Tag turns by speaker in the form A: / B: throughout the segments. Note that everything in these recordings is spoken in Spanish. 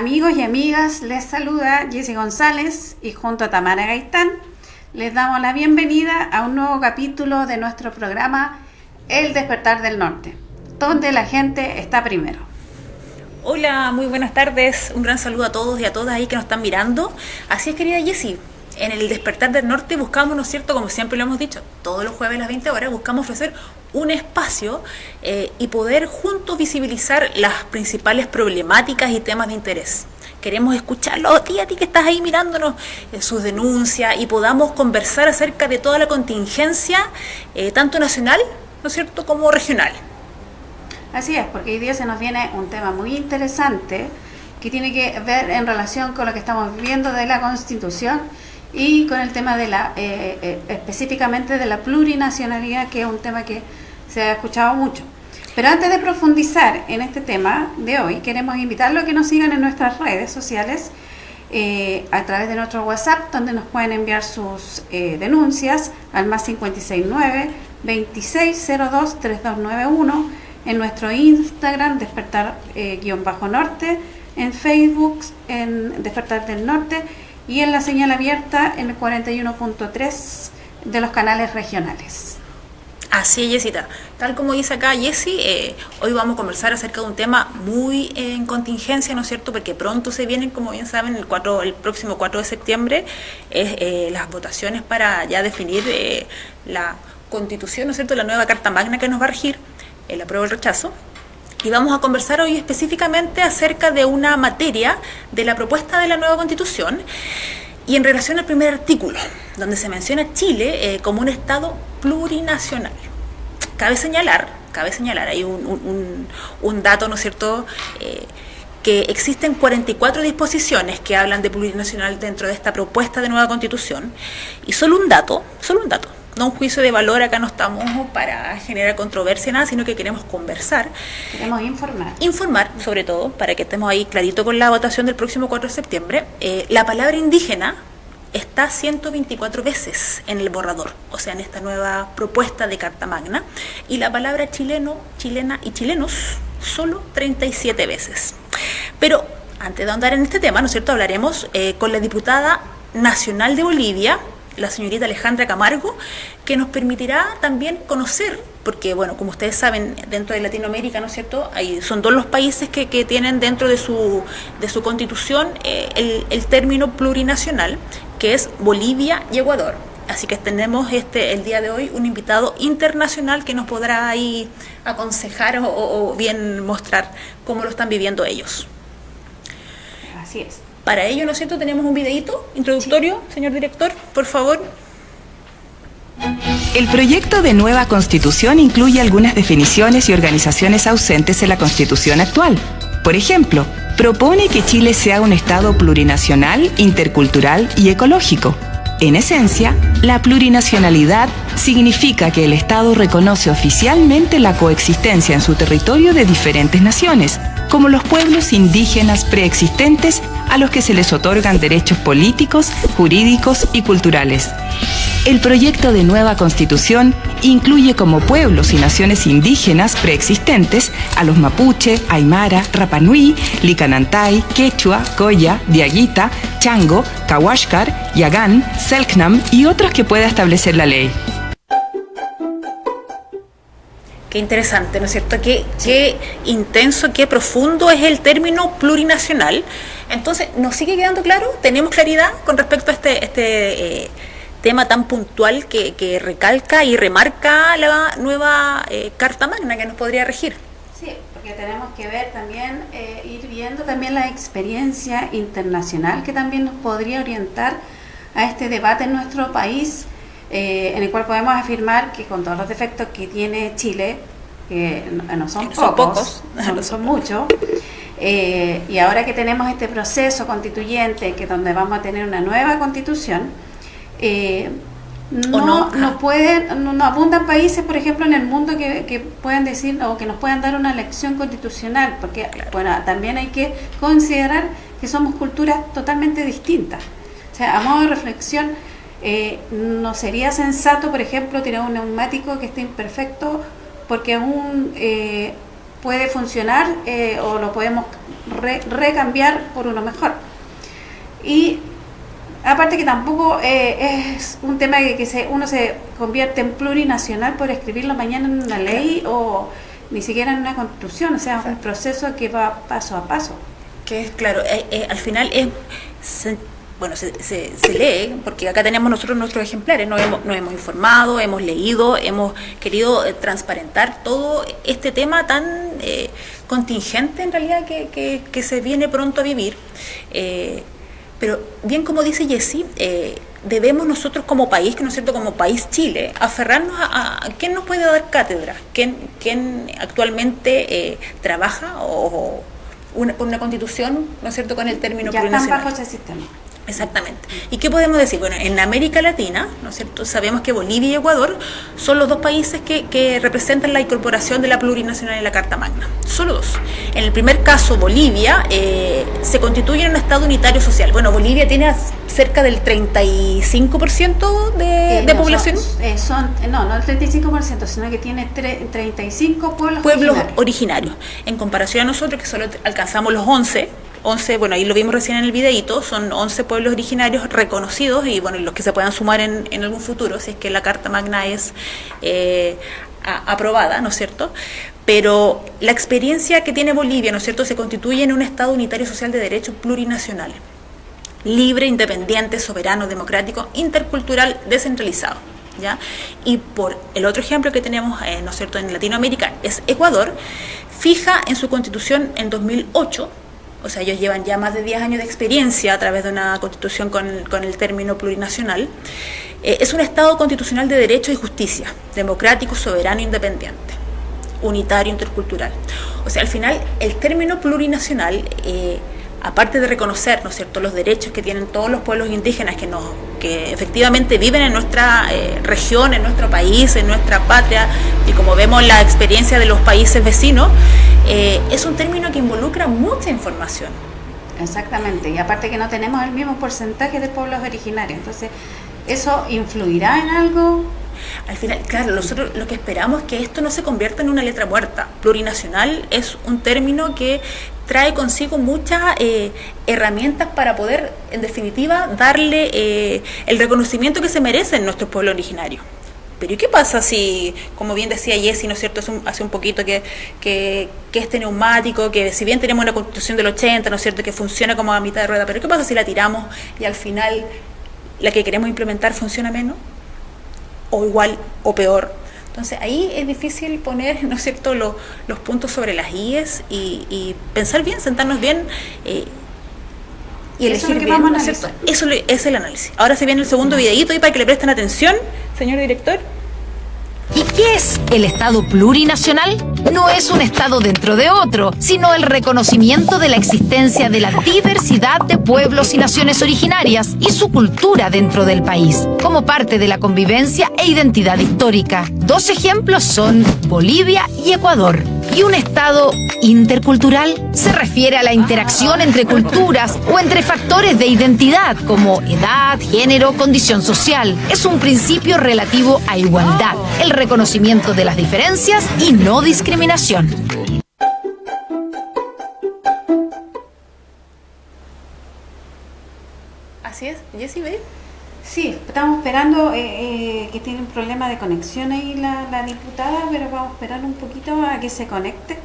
A: amigos y amigas. Les saluda Jessy González y junto a Tamara Gaitán les damos la bienvenida a un nuevo capítulo de nuestro programa El despertar del norte, donde la gente está primero.
B: Hola, muy buenas tardes. Un gran saludo a todos y a todas ahí que nos están mirando. Así es, querida Jessie, en el despertar del norte buscamos, ¿no es cierto?, como siempre lo hemos dicho, todos los jueves a las 20 horas buscamos ofrecer un espacio eh, y poder juntos visibilizar las principales problemáticas y temas de interés. Queremos escucharlo a ti, a ti que estás ahí mirándonos, eh, sus denuncias y podamos conversar acerca de toda la contingencia, eh, tanto nacional, ¿no es cierto?, como regional.
A: Así es, porque hoy día se nos viene un tema muy interesante que tiene que ver en relación con lo que estamos viendo de la Constitución y con el tema de la, eh, específicamente de la plurinacionalidad, que es un tema que se ha escuchado mucho. Pero antes de profundizar en este tema de hoy, queremos invitarlos a que nos sigan en nuestras redes sociales eh, a través de nuestro WhatsApp, donde nos pueden enviar sus denuncias al más 569 2602 3291 en nuestro Instagram, despertar-norte, en Facebook, en Despertar del Norte y en la señal abierta en el 41.3 de los canales regionales.
B: Así es, Jessita. Tal como dice acá Jessie, eh, hoy vamos a conversar acerca de un tema muy en contingencia, ¿no es cierto? Porque pronto se vienen, como bien saben, el, 4, el próximo 4 de septiembre, eh, las votaciones para ya definir eh, la constitución, ¿no es cierto?, la nueva Carta Magna que nos va a regir, el apruebo el rechazo. Y vamos a conversar hoy específicamente acerca de una materia de la propuesta de la nueva constitución y en relación al primer artículo, donde se menciona Chile eh, como un Estado plurinacional. Cabe señalar, cabe señalar, hay un, dato, ¿no es cierto?, eh, que existen 44 disposiciones que hablan de plurinacional dentro de esta propuesta de nueva constitución, y solo un dato, solo un dato, no un juicio de valor, acá no estamos para generar controversia, nada, sino que queremos conversar.
A: Queremos informar.
B: Informar, sobre todo, para que estemos ahí clarito con la votación del próximo 4 de septiembre. Eh, la palabra indígena está 124 veces en el borrador, o sea, en esta nueva propuesta de Carta Magna, y la palabra chileno, chilena y chilenos solo 37 veces. Pero antes de andar en este tema, ¿no es cierto?, hablaremos eh, con la diputada nacional de Bolivia, la señorita Alejandra Camargo, que nos permitirá también conocer, porque bueno, como ustedes saben, dentro de Latinoamérica, ¿no es cierto?, Hay, son dos los países que, que, tienen dentro de su, de su constitución eh, el, el, término plurinacional, que es Bolivia y Ecuador. Así que tenemos este el día de hoy un invitado internacional que nos podrá ahí aconsejar o, o bien mostrar cómo lo están viviendo ellos.
A: Así es.
B: Para ello, ¿no es cierto?, tenemos un videíto introductorio, sí. señor director, por favor.
C: El proyecto de nueva constitución incluye algunas definiciones y organizaciones ausentes en la constitución actual. Por ejemplo, propone que Chile sea un Estado plurinacional, intercultural y ecológico. En esencia, la plurinacionalidad significa que el Estado reconoce oficialmente la coexistencia en su territorio de diferentes naciones, como los pueblos indígenas preexistentes a los que se les otorgan derechos políticos, jurídicos y culturales. El proyecto de nueva constitución incluye como pueblos y naciones indígenas preexistentes a los mapuche, aymara, rapanui, licanantay, quechua, coya, diaguita, chango, kawashkar, yagán, selknam y otros que pueda establecer la ley.
B: Qué interesante, ¿no es cierto? Qué, qué intenso, qué profundo es el término plurinacional. Entonces, ¿nos sigue quedando claro? ¿Tenemos claridad con respecto a este, este eh, tema tan puntual que, que, recalca y remarca la nueva eh, Carta Magna que nos podría regir?
A: Sí, porque tenemos que ver también, eh, ir viendo también la experiencia internacional que también nos podría orientar a este debate en nuestro país eh, en el cual podemos afirmar que con todos los defectos que tiene Chile, que no son pocos,
B: son, pocos.
A: son, son muchos, eh, y ahora que tenemos este proceso constituyente, que donde vamos a tener una nueva constitución, eh, no, no, no, pueden, no, no, abundan países, por ejemplo, en el mundo que, que puedan decir o que nos puedan dar una elección constitucional, porque claro. bueno, también hay que considerar que somos culturas totalmente distintas. O sea, a modo de reflexión, eh, no sería sensato, por ejemplo, tirar un neumático que esté imperfecto porque aún eh, puede funcionar o lo podemos recambiar por uno mejor. Y aparte que tampoco es un tema que, que se, uno se convierte en plurinacional por escribirlo mañana en una ley o ni siquiera en una constitución, o sea, es un proceso que va paso a paso.
B: Que es, claro, al final es bueno, se, se, lee, porque acá tenemos nosotros nuestros ejemplares, nos hemos, nos hemos informado, hemos leído, hemos querido eh, transparentar todo este tema tan eh, contingente en realidad que, que, se viene pronto a vivir. Eh, pero bien como dice Jessie, debemos nosotros como país, que no es cierto, como país Chile, aferrarnos a, quién nos puede dar cátedra, quién, quién actualmente trabaja o, una, una constitución, ¿no es cierto?, con el término
A: ya están bajo ese sistema.
B: Exactamente. ¿Y qué podemos decir? Bueno, en América Latina, ¿no es cierto? Sabemos que Bolivia y Ecuador son los dos países que, representan la incorporación de la plurinacional en la Carta Magna. Solo dos. En el primer caso, Bolivia eh, se constituye en un Estado unitario social. Bueno, Bolivia tiene cerca del 35% de, eh, de población.
A: Eh, son, no, no el 35%, sino que tiene 35 pueblos,
B: pueblos originarios. originarios. En comparación a nosotros, que solo alcanzamos los 11 11, bueno, ahí lo vimos recién en el videito, son 11 pueblos originarios reconocidos y bueno, los que se puedan sumar en, en algún futuro, si es que la Carta Magna es eh, aprobada, ¿no es cierto? Pero la experiencia que tiene Bolivia, ¿no es cierto?, se constituye en un Estado unitario social de derechos plurinacional, libre, independiente, soberano, democrático, intercultural, descentralizado. ¿Ya? Y por el otro ejemplo que tenemos, eh, ¿no es cierto?, en Latinoamérica es Ecuador, fija en su constitución en 2008 o sea, ellos llevan ya más de 10 años de experiencia a través de una constitución con, el término plurinacional, eh, es un Estado constitucional de derecho y justicia, democrático, soberano, independiente, unitario, intercultural. O sea, al final, el término plurinacional... Eh, aparte de reconocer ¿no es cierto? los derechos que tienen todos los pueblos indígenas que, nos, que efectivamente viven en nuestra eh, región, en nuestro país, en nuestra patria, y como vemos la experiencia de los países vecinos, eh, es un término que involucra mucha información.
A: Exactamente, y aparte que no tenemos el mismo porcentaje de pueblos originarios, entonces, ¿eso influirá en algo?
B: Al final, claro, nosotros lo que esperamos es que esto no se convierta en una letra muerta. Plurinacional es un término que trae consigo muchas eh, herramientas para poder, en definitiva, darle eh, el reconocimiento que se merecen nuestros pueblos originarios. Pero ¿y qué pasa si, como bien decía Jessy, ¿no es cierto?, hace un, poquito que, que, que, este neumático, que si bien tenemos una constitución del 80, ¿no es cierto?, que funciona como a mitad de rueda, pero ¿qué pasa si la tiramos y al final la que queremos implementar funciona menos? o igual o peor. Entonces ahí es difícil poner, ¿no es cierto?, los, los puntos sobre las IES y, pensar bien, sentarnos bien eh, y elegir
A: Eso
B: bien.
A: Vamos a
B: Eso es el análisis. Ahora se viene el segundo videíto y para que le presten atención, señor director.
D: ¿Y qué es el Estado plurinacional? No es un Estado dentro de otro, sino el reconocimiento de la existencia de la diversidad de pueblos y naciones originarias y su cultura dentro del país, como parte de la convivencia e identidad histórica. Dos ejemplos son Bolivia y Ecuador y un Estado intercultural se refiere a la interacción entre culturas o entre factores de identidad como edad, género, condición social. Es un principio relativo a igualdad, el reconocimiento de las diferencias y no discriminación.
B: Así es, Jessie, ¿ve?
A: Sí, estamos esperando, eh, eh, que tiene un problema de conexión ahí la, diputada, pero vamos a esperar un poquito a que se conecte.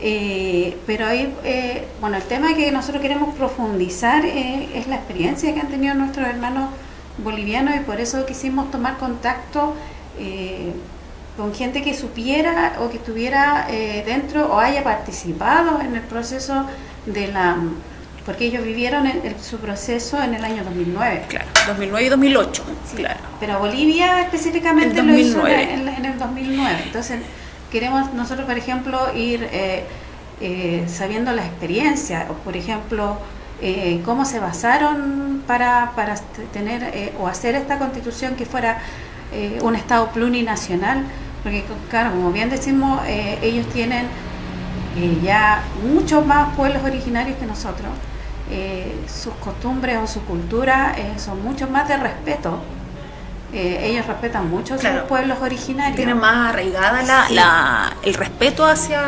A: Eh, pero ahí, bueno, el tema que nosotros queremos profundizar es la experiencia que han tenido nuestros hermanos bolivianos y por eso quisimos tomar contacto con gente que supiera o que estuviera dentro o haya participado en el proceso de la porque ellos vivieron su proceso en el año 2009.
B: Claro, 2009 y 2008, claro.
A: Pero Bolivia específicamente lo hizo en, el 2009. Entonces, queremos nosotros, por ejemplo, ir eh, eh, sabiendo la experiencia, o por ejemplo, eh, cómo se basaron para, para tener o hacer esta constitución que fuera un Estado plurinacional, porque claro, como bien decimos, ellos tienen ya muchos más pueblos originarios que nosotros. Eh, sus costumbres o su cultura eh, son mucho más de respeto. Eh, ellos respetan mucho a sus pueblos originarios.
B: Tienen más arraigada la, el respeto hacia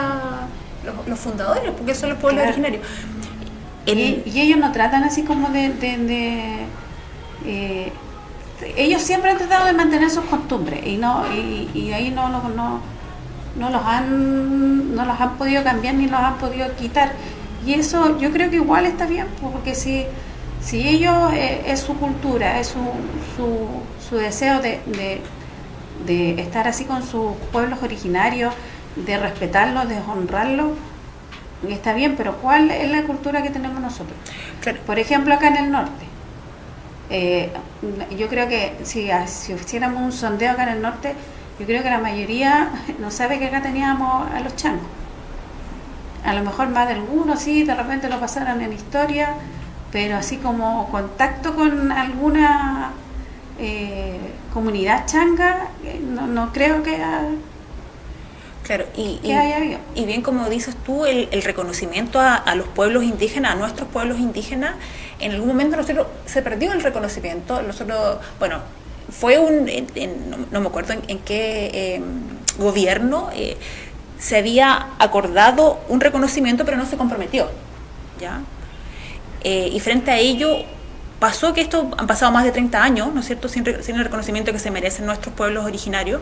B: los, fundadores, porque son los pueblos originarios.
A: Y, ellos no tratan así como de... Eh, ellos siempre han tratado de mantener sus costumbres y no y, ahí no, no, no, no, los han no los han podido cambiar ni los han podido quitar y eso yo creo que igual está bien porque si si ellos eh, es su cultura es su, su, su deseo de, de, estar así con sus pueblos originarios de respetarlos de honrarlos está bien pero cuál es la cultura que tenemos nosotros por ejemplo acá en el norte eh, yo creo que si, si hiciéramos un sondeo acá en el norte, yo creo que la mayoría no sabe que acá teníamos a los changos. A lo mejor más de algunos sí, de repente lo pasaron en historia, pero así como contacto con alguna eh, comunidad changa, eh, no, no creo que...
B: Claro, y, y, bien como dices tú, el, reconocimiento a, los pueblos indígenas, a nuestros pueblos indígenas, en algún momento nosotros se perdió el reconocimiento, nosotros, bueno, fue un, no, me acuerdo en, qué em, gobierno eh, se había acordado un reconocimiento pero no se comprometió, ¿ya? Eh, y frente a ello Pasó que esto han pasado más de 30 años, ¿no es cierto?, sin, el reconocimiento que se merecen nuestros pueblos originarios,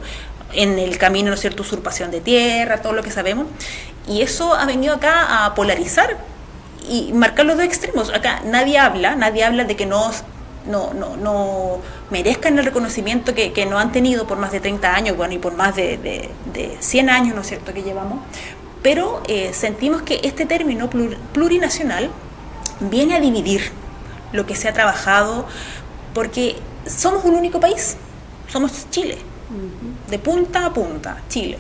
B: en el camino, ¿no es cierto?, usurpación de tierra, todo lo que sabemos, y eso ha venido acá a polarizar y marcar los dos extremos. Acá nadie habla, nadie habla de que no, no, no, no merezcan el reconocimiento que, que, no han tenido por más de 30 años, bueno, y por más de, de, 100 años, ¿no es cierto?, que llevamos, pero eh, sentimos que este término plurinacional viene a dividir lo que se ha trabajado, porque somos un único país, somos Chile, de punta a punta, Chile.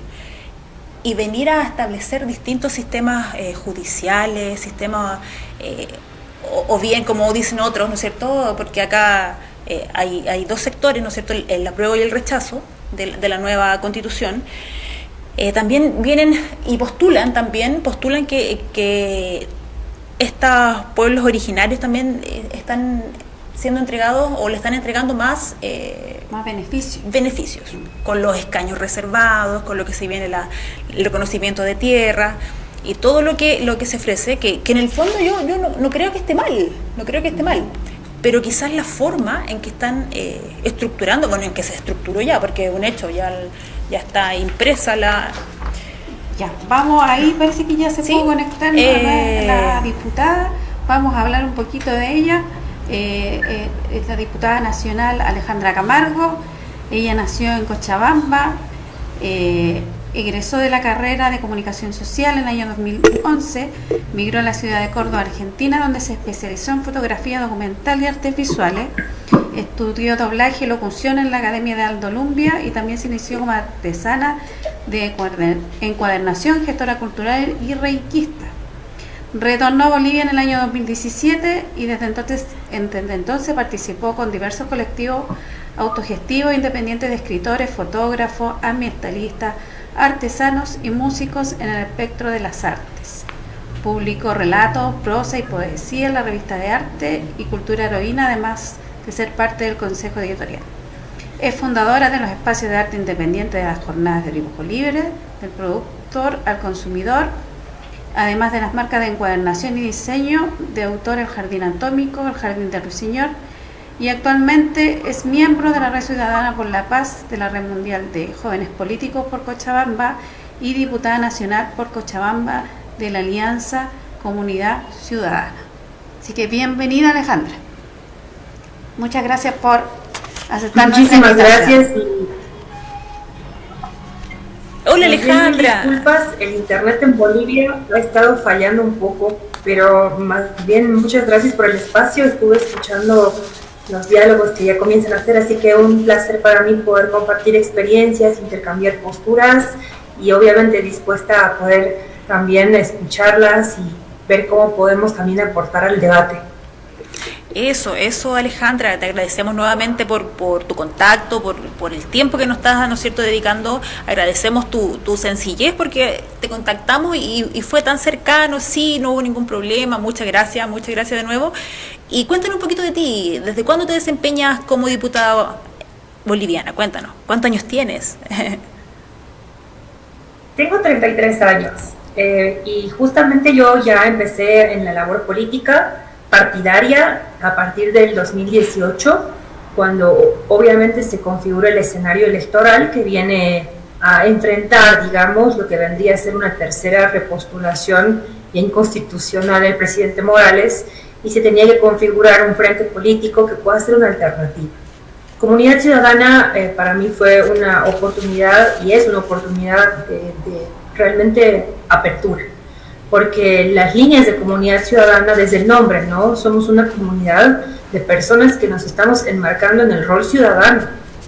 B: Y venir a establecer distintos sistemas eh, judiciales, sistemas, eh, o, bien como dicen otros, ¿no es cierto? Porque acá eh, hay, dos sectores, ¿no es cierto? El, apruebo y el rechazo de, la nueva constitución. también vienen y postulan también, postulan que, que estos pueblos originarios también eh, están siendo entregados o le están entregando más,
A: eh, más beneficios.
B: beneficios, con los escaños reservados, con lo que se viene la, el reconocimiento de tierra y todo lo que, lo que se ofrece, que, en el fondo yo, yo no, creo que esté mal, no creo que esté mal, pero quizás la forma en que están eh, estructurando, bueno, en que se estructuró ya, porque es un hecho, ya, ya está impresa la,
A: ya, vamos ahí, parece que ya se pudo conectar eh, la diputada. Vamos a hablar un poquito de ella. Eh, eh, es la diputada nacional Alejandra Camargo. Ella nació en Cochabamba. Egresó de la carrera de comunicación social en el año 2011. Migró a la ciudad de Córdoba, Argentina, donde se especializó en fotografía documental y artes visuales. Estudió doblaje y locución en la Academia de Aldo Lumbia y también se inició como artesana de encuadernación, gestora cultural y reikista. Retornó a Bolivia en el año 2017 y desde entonces, desde entonces participó con diversos colectivos autogestivos independientes de escritores, fotógrafos, ambientalistas, artesanos y músicos en el espectro de las artes. Publicó relatos, prosa y poesía en la revista de arte y cultura heroína, además de ser parte del consejo editorial. Es fundadora de los espacios de arte independiente de las jornadas de dibujo libre, del productor al consumidor, además de las marcas de encuadernación y diseño de autor El Jardín Atómico, El Jardín del Ruiseñor, y actualmente es miembro de la Red Ciudadana por la Paz de la Red Mundial de Jóvenes Políticos por Cochabamba y diputada nacional por Cochabamba de la Alianza Comunidad Ciudadana. Así que bienvenida Alejandra. Muchas gracias por
E: Muchísimas gracias.
B: Hola Alejandra.
E: Disculpas, el internet en Bolivia ha estado fallando un poco, pero más bien muchas gracias por el espacio. Estuve escuchando los diálogos que ya comienzan a hacer, así que un placer para mí poder compartir experiencias, intercambiar posturas y obviamente dispuesta a poder también escucharlas y ver cómo podemos también aportar al debate.
B: Eso, eso Alejandra, te agradecemos nuevamente por, por tu contacto, por, por, el tiempo que nos estás, ¿no cierto?, dedicando. Agradecemos tu, tu sencillez porque te contactamos y, y, fue tan cercano, sí, no hubo ningún problema. Muchas gracias, muchas gracias de nuevo. Y cuéntanos un poquito de ti. ¿Desde cuándo te desempeñas como diputada boliviana? Cuéntanos, ¿cuántos años tienes?
E: Tengo 33 años. eh, y justamente yo ya empecé en la labor política partidaria a partir del 2018, cuando obviamente se configura el escenario electoral que viene a enfrentar, digamos, lo que vendría a ser una tercera repostulación inconstitucional del presidente Morales y se tenía que configurar un frente político que pueda ser una alternativa. Comunidad Ciudadana eh, para mí fue una oportunidad y es una oportunidad de, de realmente apertura, porque las líneas de comunidad ciudadana desde el nombre, ¿no? Somos una comunidad de personas que nos estamos enmarcando en el rol ciudadano,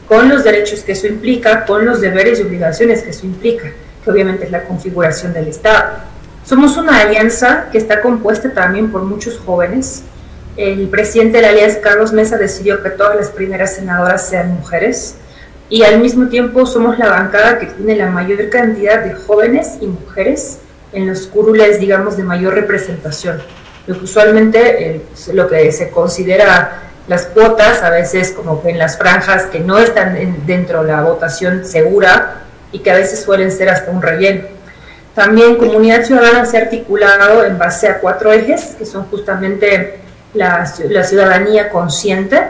E: con los derechos que eso implica, con los deberes y obligaciones que eso implica, que obviamente es la configuración del Estado. Somos una alianza que está compuesta también por muchos jóvenes. El presidente de la alianza, Carlos Mesa, decidió que todas las primeras senadoras sean mujeres y al mismo tiempo somos la bancada que tiene la mayor cantidad de jóvenes y mujeres en los curules, digamos, de mayor representación. Lo usualmente eh, lo que se considera las cuotas, a veces como en las franjas que no están dentro de la votación segura y que a veces suelen ser hasta un relleno. También Comunidad Ciudadana se ha articulado en base a cuatro ejes, que son justamente la, la ciudadanía consciente,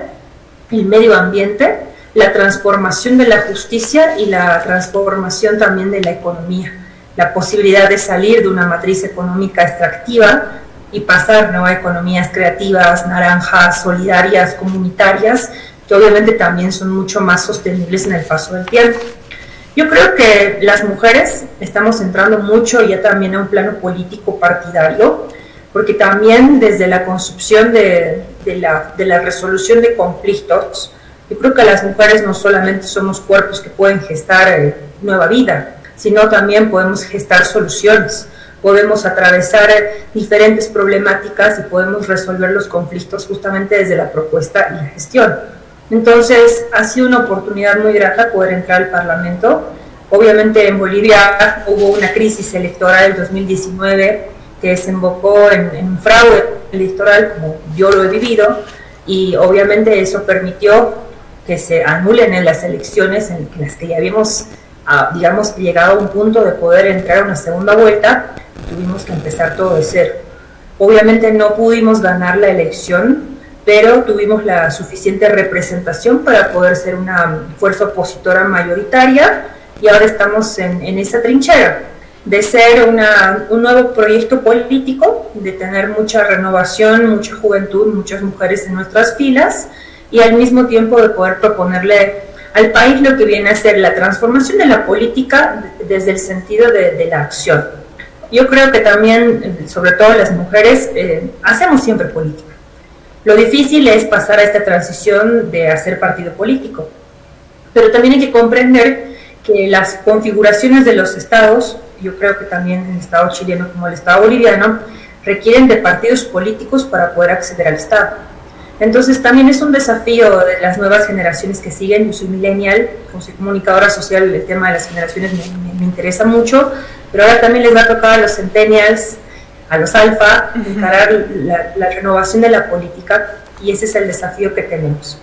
E: el medio ambiente, la transformación de la justicia y la transformación también de la economía, la posibilidad de salir de una matriz económica extractiva y pasar a economías creativas, naranjas, solidarias, comunitarias, que obviamente también son mucho más sostenibles en el paso del tiempo. Yo creo que las mujeres estamos entrando mucho ya también a un plano político partidario, porque también desde la construcción de, de, la, de la resolución de conflictos, yo creo que las mujeres no solamente somos cuerpos que pueden gestar eh, nueva vida, sino también podemos gestar soluciones, podemos atravesar diferentes problemáticas y podemos resolver los conflictos justamente desde la propuesta y la gestión. Entonces, ha sido una oportunidad muy grata poder entrar al Parlamento. Obviamente en Bolivia hubo una crisis electoral en 2019 que desembocó en, en un fraude electoral como yo lo he vivido y obviamente eso permitió que se anulen en las elecciones en las que ya habíamos, ah, digamos, llegado a un punto de poder entrar a una segunda vuelta, tuvimos que empezar todo de cero. Obviamente no pudimos ganar la elección, pero tuvimos la suficiente representación para poder ser una fuerza opositora mayoritaria y ahora estamos en, en esa trinchera de ser una, un nuevo proyecto político, de tener mucha renovación, mucha juventud, muchas mujeres en nuestras filas y al mismo tiempo de poder proponerle al país lo que viene a ser la transformación de la política desde el sentido de, la acción. Yo creo que también, sobre todo las mujeres, eh, hacemos siempre política. Lo difícil es pasar a esta transición de hacer partido político. Pero también hay que comprender que las configuraciones de los estados, yo creo que también el estado chileno como el estado boliviano, requieren de partidos políticos para poder acceder al estado entonces también es un desafío de las nuevas generaciones que siguen. Yo soy millennial, como soy comunicadora social, el tema de las generaciones me, interesa mucho, pero ahora también les va a tocar a los centennials, a los alfa, encarar la, renovación de la política y ese es el desafío que tenemos.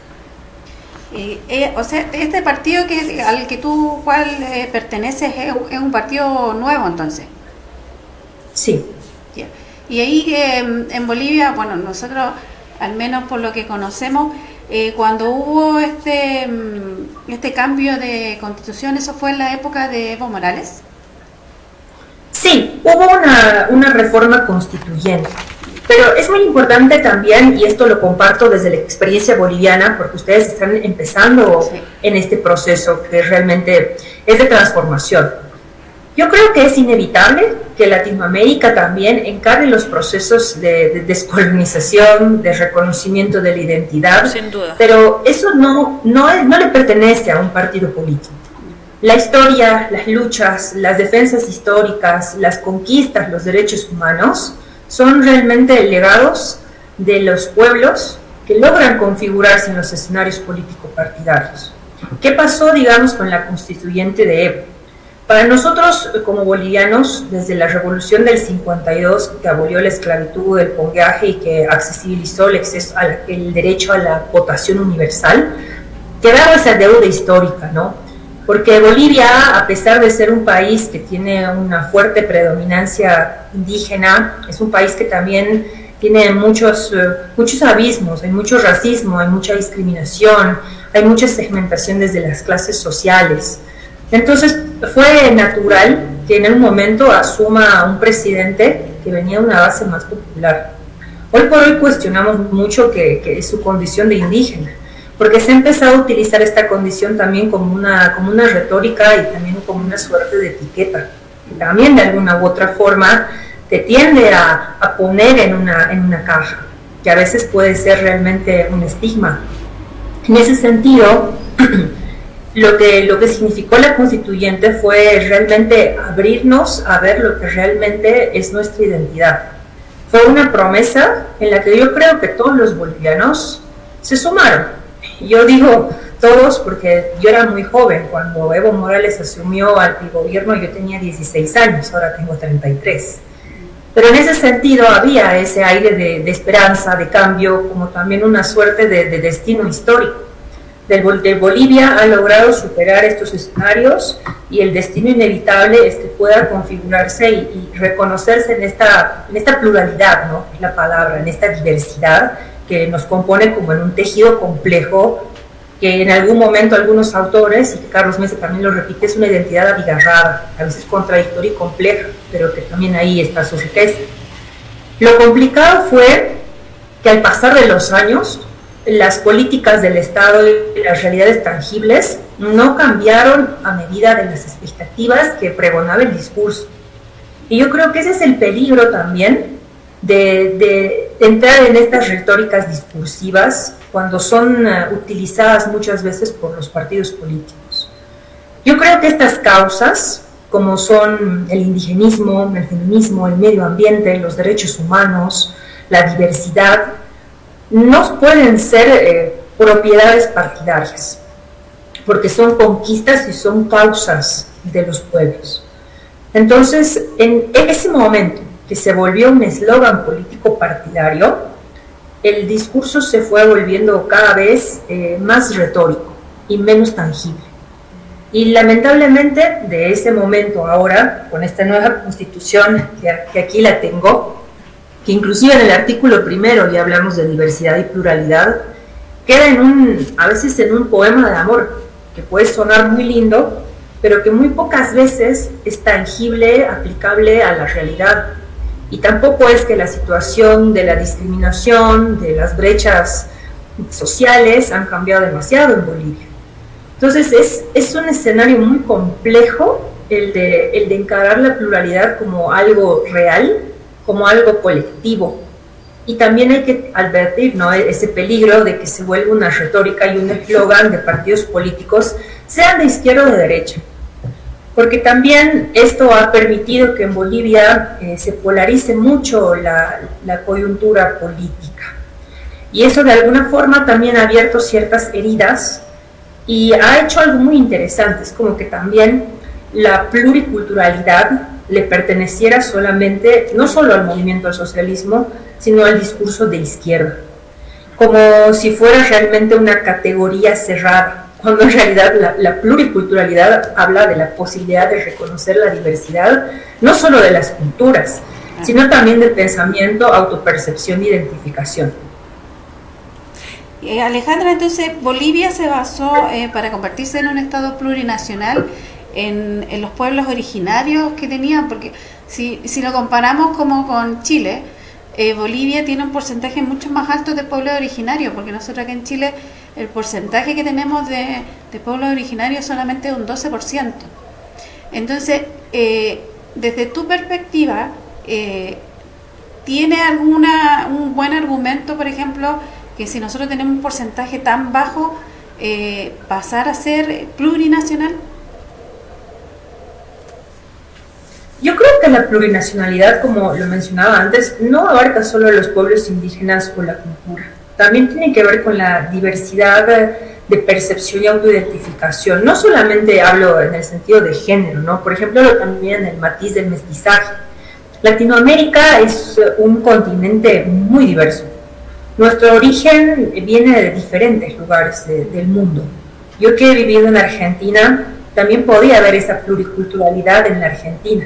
A: Eh, o sea, este partido que al que tú cual eh, perteneces es, un partido nuevo entonces.
E: Sí.
A: Y ahí em, en Bolivia, bueno, nosotros al menos por lo que conocemos, eh, cuando hubo este, mm, este cambio de constitución, ¿eso fue en la época de Evo Morales?
E: Sí, hubo una, una reforma constituyente. Pero es muy importante también, y esto lo comparto desde la experiencia boliviana, porque ustedes están empezando en este proceso que realmente es de transformación yo creo que es inevitable que Latinoamérica también encare los procesos de, descolonización, de reconocimiento de la identidad,
B: Sin duda.
E: pero eso no, no, no le pertenece a un partido político. La historia, las luchas, las defensas históricas, las conquistas, los derechos humanos son realmente legados de los pueblos que logran configurarse en los escenarios político-partidarios. ¿Qué pasó, digamos, con la constituyente de Evo? Para nosotros, como bolivianos, desde la revolución del 52, que abolió la esclavitud, el pongueaje y que accesibilizó el, exceso, el derecho a la votación universal, quedaba esa deuda histórica, ¿no? porque Bolivia, a pesar de ser un país que tiene una fuerte predominancia indígena, es un país que también tiene muchos, eh, muchos abismos, hay mucho racismo, hay mucha discriminación, hay mucha segmentación desde las clases sociales. Entonces fue natural que en un momento asuma un presidente que venía de una base más popular. Hoy por hoy cuestionamos mucho que, que su condición de indígena, porque se ha empezado a utilizar esta condición también como una, como una retórica y también como una suerte de etiqueta, que también de alguna u otra forma te tiende a, a poner en una, en una caja, que a veces puede ser realmente un estigma. En ese sentido, lo que, lo que significó la constituyente fue realmente abrirnos a ver lo que realmente es nuestra identidad. Fue una promesa en la que yo creo que todos los bolivianos se sumaron. Yo digo todos porque yo era muy joven cuando Evo Morales asumió al gobierno, yo tenía 16 años, ahora tengo 33. Pero en ese sentido había ese aire de, esperanza, de cambio, como también una suerte de destino histórico de Bolivia ha logrado superar estos escenarios y el destino inevitable es que pueda configurarse y, reconocerse en esta, en esta pluralidad, ¿no? es la palabra, en esta diversidad que nos compone como en un tejido complejo que en algún momento algunos autores, y que Carlos Mesa también lo repite, es una identidad abigarrada, a veces contradictoria y compleja, pero que también ahí está su riqueza. Lo complicado fue que al pasar de los años, las políticas del Estado y las realidades tangibles no cambiaron a medida de las expectativas que pregonaba el discurso. Y yo creo que ese es el peligro también de, entrar en estas retóricas discursivas cuando son eh, utilizadas muchas veces por los partidos políticos. Yo creo que estas causas, como son el indigenismo, el feminismo, el medio ambiente, los derechos humanos, la diversidad, no pueden ser eh, propiedades partidarias, porque son conquistas y son causas de los pueblos. Entonces, en ese momento que se volvió un eslogan político partidario, el discurso se fue volviendo cada vez eh, más retórico y menos tangible. Y lamentablemente de ese momento ahora, con esta nueva constitución que aquí la tengo, que inclusive en el artículo primero ya hablamos de diversidad y pluralidad, queda en un, a veces en un poema de amor, que puede sonar muy lindo, pero que muy pocas veces es tangible, aplicable a la realidad. Y tampoco es que la situación de la discriminación, de las brechas sociales han cambiado demasiado en Bolivia. Entonces es, es un escenario muy complejo el de, el de encarar la pluralidad como algo real, como algo colectivo. Y también hay que advertir ¿no? ese peligro de que se vuelva una retórica y un eslogan de partidos políticos, sean de izquierda o de derecha. Porque también esto ha permitido que en Bolivia eh, se polarice mucho la, la coyuntura política. Y eso de alguna forma también ha abierto ciertas heridas y ha hecho algo muy interesante, es como que también la pluriculturalidad le perteneciera solamente, no solo al movimiento del socialismo, sino al discurso de izquierda, como si fuera realmente una categoría cerrada, cuando en realidad la, la, pluriculturalidad habla de la posibilidad de reconocer la diversidad, no solo de las culturas, sino también del pensamiento, autopercepción e identificación.
A: Eh, Alejandra, entonces Bolivia se basó eh, para convertirse en un Estado plurinacional en, los pueblos originarios que tenían, porque si, si lo comparamos como con Chile, eh, Bolivia tiene un porcentaje mucho más alto de pueblos originarios, porque nosotros aquí en Chile el porcentaje que tenemos de, de pueblos originarios es solamente un 12%. Entonces, eh, desde tu perspectiva, eh, ¿tiene alguna un buen argumento, por ejemplo, que si nosotros tenemos un porcentaje tan bajo, pasar a ser plurinacional?
E: Yo creo que la plurinacionalidad, como lo mencionaba antes, no abarca solo a los pueblos indígenas o la cultura. También tiene que ver con la diversidad de percepción y autoidentificación. No solamente hablo en el sentido de género, ¿no? Por ejemplo, también en el matiz del mestizaje. Latinoamérica es un continente muy diverso. Nuestro origen viene de diferentes lugares de, del mundo. Yo que he vivido en Argentina, también podía haber esa pluriculturalidad en la Argentina,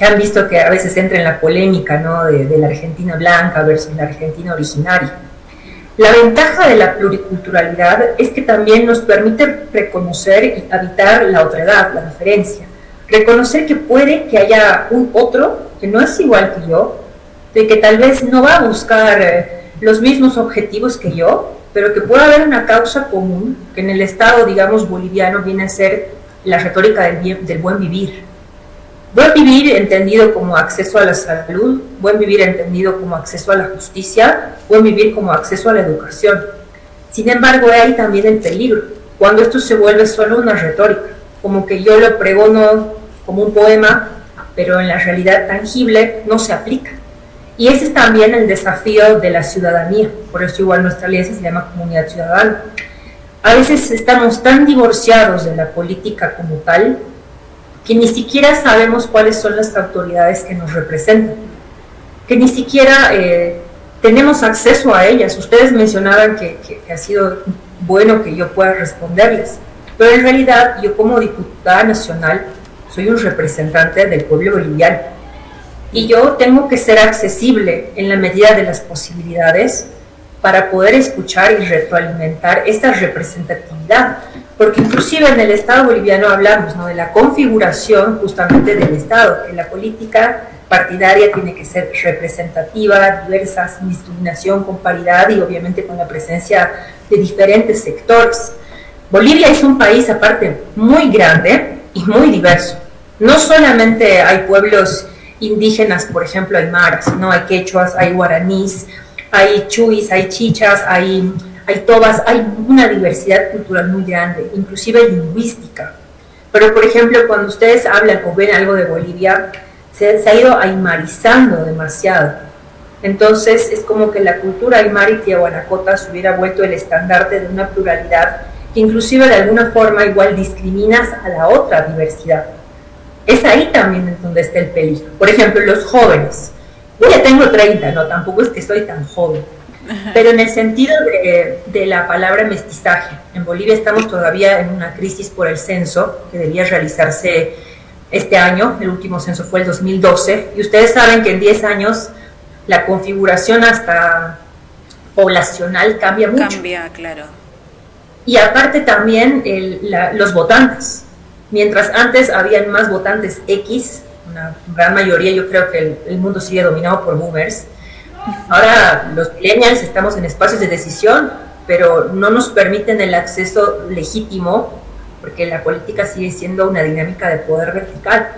E: que han visto que a veces entra en la polémica ¿no? de, de la Argentina blanca versus la Argentina originaria. La ventaja de la pluriculturalidad es que también nos permite reconocer y habitar la otredad, la diferencia. Reconocer que puede que haya un otro que no es igual que yo, de que tal vez no va a buscar eh, los mismos objetivos que yo, pero que puede haber una causa común, que en el Estado, digamos, boliviano viene a ser la retórica del, del buen vivir. Buen vivir entendido como acceso a la salud, buen vivir entendido como acceso a la justicia, buen vivir como acceso a la educación. Sin embargo, hay también el peligro, cuando esto se vuelve solo una retórica, como que yo lo pregono como un poema, pero en la realidad tangible no se aplica. Y ese es también el desafío de la ciudadanía, por eso igual nuestra alianza se llama Comunidad Ciudadana. A veces estamos tan divorciados de la política como tal que ni siquiera sabemos cuáles son las autoridades que nos representan, que ni siquiera eh, tenemos acceso a ellas. Ustedes mencionaban que, que ha sido bueno que yo pueda responderles, pero en realidad yo como diputada nacional soy un representante del pueblo boliviano y yo tengo que ser accesible en la medida de las posibilidades para poder escuchar y retroalimentar esta representatividad, porque inclusive en el Estado boliviano hablamos ¿no? de la configuración justamente del Estado, que la política partidaria tiene que ser representativa, diversa, sin discriminación, con paridad y obviamente con la presencia de diferentes sectores. Bolivia es un país aparte muy grande y muy diverso. No solamente hay pueblos indígenas, por ejemplo, aymaras, ¿no? Hay quechuas, hay guaraníes, hay chuis, hay chichas, hay, hay tobas, hay una diversidad cultural muy grande, inclusive lingüística. Pero, por ejemplo, cuando ustedes hablan o ven algo de Bolivia, se, ha ido aymarizando demasiado. Entonces, es como que la cultura aymara y tiahuanacota se hubiera vuelto el estandarte de una pluralidad que inclusive de alguna forma igual discriminas a la otra diversidad. Es ahí también donde está el peligro. Por ejemplo, los jóvenes. Yo ya tengo 30, no, tampoco es que soy tan joven. Pero en el sentido de, de, la palabra mestizaje, en Bolivia estamos todavía en una crisis por el censo que debía realizarse este año, el último censo fue el 2012, y ustedes saben que en 10 años la configuración hasta poblacional cambia mucho.
B: Cambia, claro.
E: Y aparte también el, la, los votantes. Mientras antes habían más votantes X, una gran mayoría, yo creo que el, el mundo sigue dominado por boomers. Ahora los millennials estamos en espacios de decisión, pero no nos permiten el acceso legítimo, porque la política sigue siendo una dinámica de poder vertical.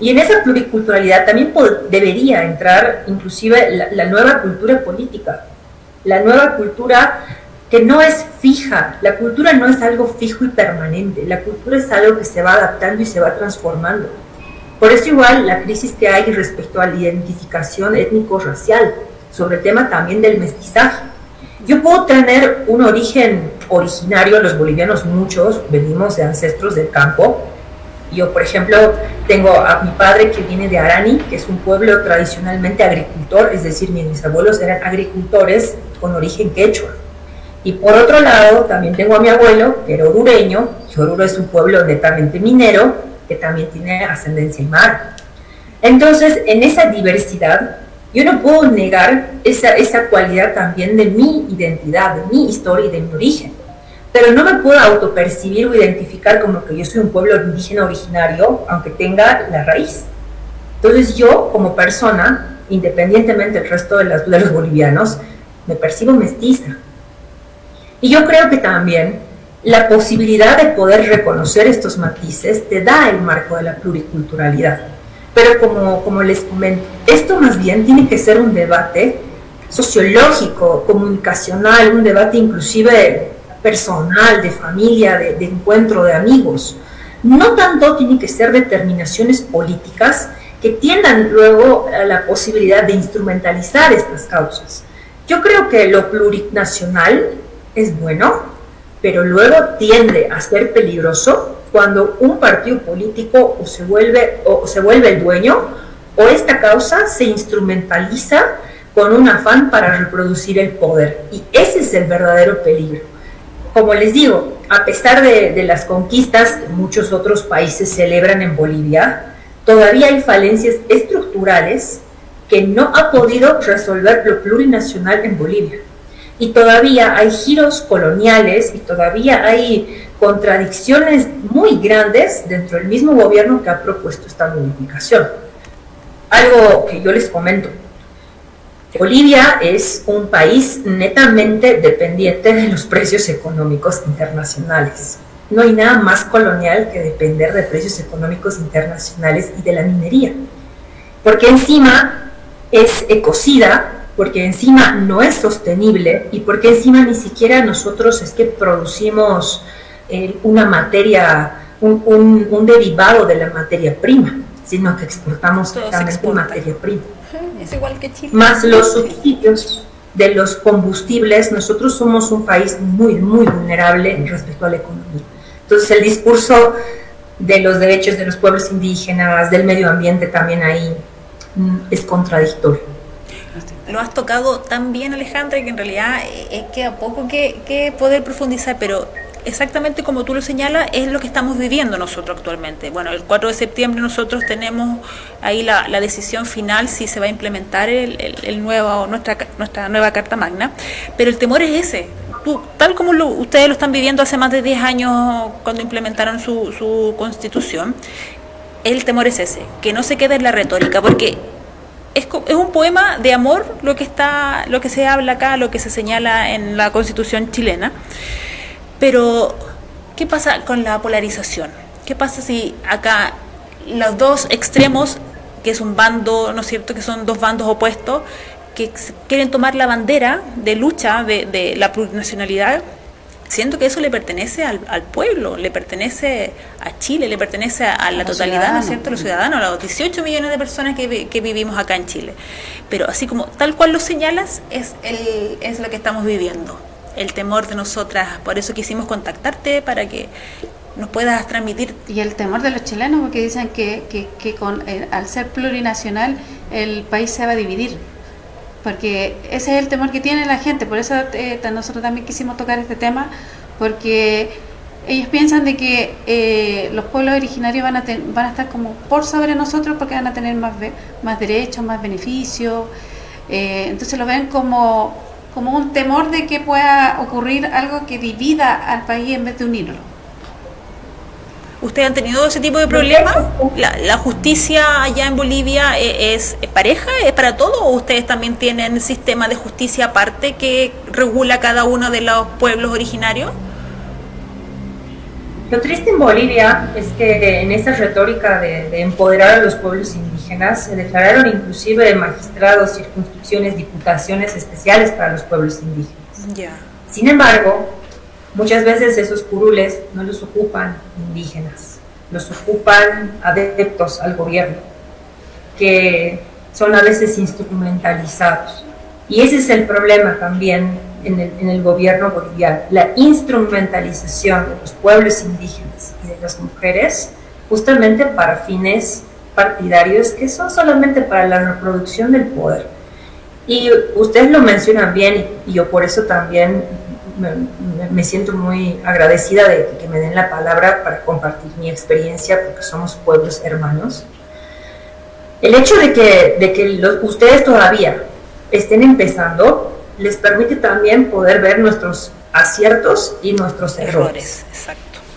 E: Y en esa pluriculturalidad también debería entrar inclusive la, la nueva cultura política, la nueva cultura que no es fija. La cultura no es algo fijo y permanente. La cultura es algo que se va adaptando y se va transformando. Por eso igual la crisis que hay respecto a la identificación étnico-racial, sobre el tema también del mestizaje. Yo puedo tener un origen originario, los bolivianos muchos venimos de ancestros del campo. Yo, por ejemplo, tengo a mi padre que viene de Arani, que es un pueblo tradicionalmente agricultor, es decir, mis abuelos eran agricultores con origen quechua. Y por otro lado, también tengo a mi abuelo, que era orureño, y Oruro es un pueblo netamente minero, que también tiene ascendencia en mar. Entonces, en esa diversidad, yo no puedo negar esa, esa cualidad también de mi identidad, de mi historia y de mi origen. Pero no me puedo autopercibir o identificar como que yo soy un pueblo indígena originario, aunque tenga la raíz. Entonces yo, como persona, independientemente del resto de, las, de los bolivianos, me percibo mestiza, y yo creo que también la posibilidad de poder reconocer estos matices te da el marco de la pluriculturalidad. Pero como, les comento, esto más bien tiene que ser un debate sociológico, comunicacional, un debate inclusive personal, de familia, de, de encuentro de amigos. No tanto tiene que ser determinaciones políticas que tiendan luego a la posibilidad de instrumentalizar estas causas. Yo creo que lo plurinacional es bueno, pero luego tiende a ser peligroso cuando un partido político o se vuelve, o se vuelve el dueño o esta causa se instrumentaliza con un afán para reproducir el poder. Y ese es el verdadero peligro. Como les digo, a pesar de, las conquistas que muchos otros países celebran en Bolivia, todavía hay falencias estructurales que no ha podido resolver lo plurinacional en Bolivia. Y todavía hay giros coloniales y todavía hay contradicciones muy grandes dentro del mismo gobierno que ha propuesto esta modificación. Algo que yo les comento. Bolivia es un país netamente dependiente de los precios económicos internacionales. No hay nada más colonial que depender de precios económicos internacionales y de la minería. Porque encima es ecocida, porque encima no es sostenible y porque encima ni siquiera nosotros es que producimos eh, una materia, un, derivado de la materia prima, sino que exportamos totalmente materia prima.
B: Es igual que Chile.
E: Más los subsidios de los combustibles, nosotros somos un país muy, muy vulnerable respecto a la economía. Entonces el discurso de los derechos de los pueblos indígenas, del medio ambiente también ahí mm, es contradictorio.
B: Lo has tocado tan bien Alejandra que en realidad es que a poco que, que poder profundizar, pero exactamente como tú lo señalas, es lo que estamos viviendo nosotros actualmente. Bueno, el 4 de septiembre nosotros tenemos ahí la, decisión final si se va a implementar el, nuevo, nuestra, nuestra nueva Carta Magna, pero el temor es ese. tal como ustedes lo están viviendo hace más de 10 años cuando implementaron su, su constitución, el temor es ese, que no se quede en la retórica, porque es, es, un poema de amor lo que está lo que se habla acá lo que se señala en la constitución chilena pero, ¿qué pasa con la polarización? ¿Qué pasa si acá los dos extremos, que es un bando, ¿no es cierto?, que son dos bandos opuestos, que quieren tomar la bandera de lucha de, la plurinacionalidad, siento que eso le pertenece al, pueblo, le pertenece a Chile, le pertenece a, la totalidad, ¿no es cierto?, a los ciudadanos, a los 18 millones de personas que, que, vivimos acá en Chile. Pero así como tal cual lo señalas, es, el, es lo que estamos viviendo el temor de nosotras. Por eso quisimos contactarte para que nos puedas transmitir.
A: Y el temor de los chilenos, porque dicen que, que, con, eh, al ser plurinacional el país se va a dividir. Porque ese es el temor que tiene la gente. Por eso eh, nosotros también quisimos tocar este tema, porque ellos piensan de que eh, los pueblos originarios van a, van a estar como por sobre nosotros porque van a tener más, derechos, más beneficios. entonces lo ven como un temor de que pueda ocurrir algo que divida al país en vez de unirlo.
B: ¿Ustedes han tenido ese tipo de problemas? ¿La, justicia allá en Bolivia e, es, pareja, es para todo o ustedes también tienen sistema de justicia aparte que regula cada uno de los pueblos originarios?
E: Lo triste en Bolivia es que en esa retórica de, empoderar a los pueblos indígenas se declararon inclusive magistrados, circunscripciones, diputaciones especiales para los pueblos indígenas. Sin embargo, muchas veces esos curules no los ocupan indígenas, los ocupan adeptos al gobierno, que son a veces instrumentalizados. Y ese es el problema también en el, gobierno boliviano, la instrumentalización de los pueblos indígenas y de las mujeres justamente para fines partidarios que son solamente para la reproducción del poder. Y ustedes lo mencionan bien y yo por eso también me, siento muy agradecida de que me den la palabra para compartir mi experiencia porque somos pueblos hermanos. El hecho de que, de que ustedes todavía estén empezando les permite también poder ver nuestros aciertos y nuestros errores.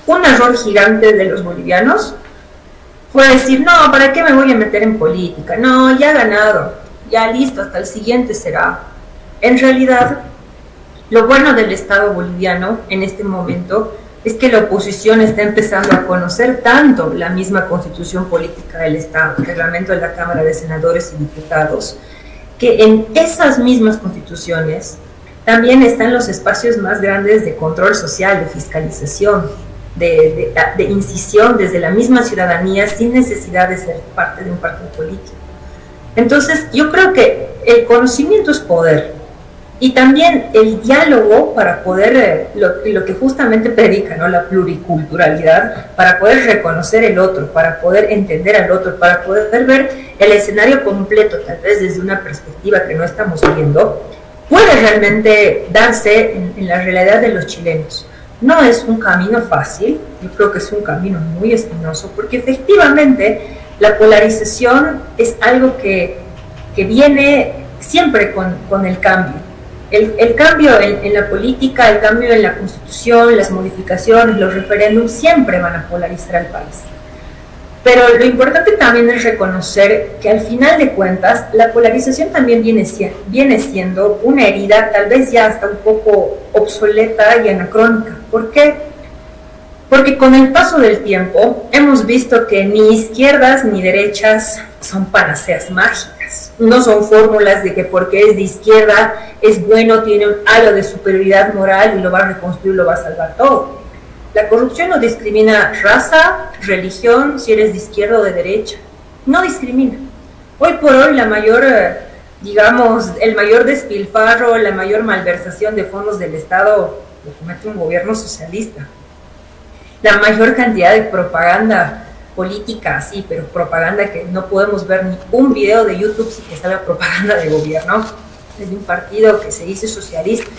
E: Un error gigante de los bolivianos fue decir, no, ¿para qué me voy a meter en política? No, ya he ganado, ya listo, hasta el siguiente será. En realidad, lo bueno del Estado boliviano en este momento es que la oposición está empezando a conocer tanto la misma constitución política del Estado, el reglamento de la Cámara de Senadores y Diputados, que en esas mismas constituciones también están los espacios más grandes de control social, de fiscalización, de, incisión desde la misma ciudadanía sin necesidad de ser parte de un partido político. Entonces, yo creo que el conocimiento es poder y también el diálogo para poder, eh, lo, que justamente predica, ¿no? la pluriculturalidad, para poder reconocer el otro, para poder entender al otro, para poder ver el escenario completo, tal vez desde una perspectiva que no estamos viendo, puede realmente darse en, la realidad de los chilenos. No es un camino fácil, yo creo que es un camino muy espinoso, porque efectivamente la polarización es algo que, que viene siempre con, con el cambio. El, cambio en, en, la política, el cambio en la constitución, las modificaciones, los referéndums, siempre van a polarizar al país. Pero lo importante también es reconocer que al final de cuentas la polarización también viene, viene siendo una herida tal vez ya hasta un poco obsoleta y anacrónica. ¿Por qué? Porque con el paso del tiempo hemos visto que ni izquierdas ni derechas son panaceas mágicas. No son fórmulas de que porque es de izquierda es bueno, tiene algo de superioridad moral y lo va a reconstruir, lo va a salvar todo la corrupción no discrimina raza, religión, si eres de izquierda o de derecha. No discrimina. Hoy por hoy la mayor, eh, digamos, el mayor despilfarro, la mayor malversación de fondos del Estado lo comete un gobierno socialista. La mayor cantidad de propaganda política, sí, pero propaganda que no podemos ver ni un video de YouTube sin que salga propaganda de gobierno, es de un partido que se dice socialista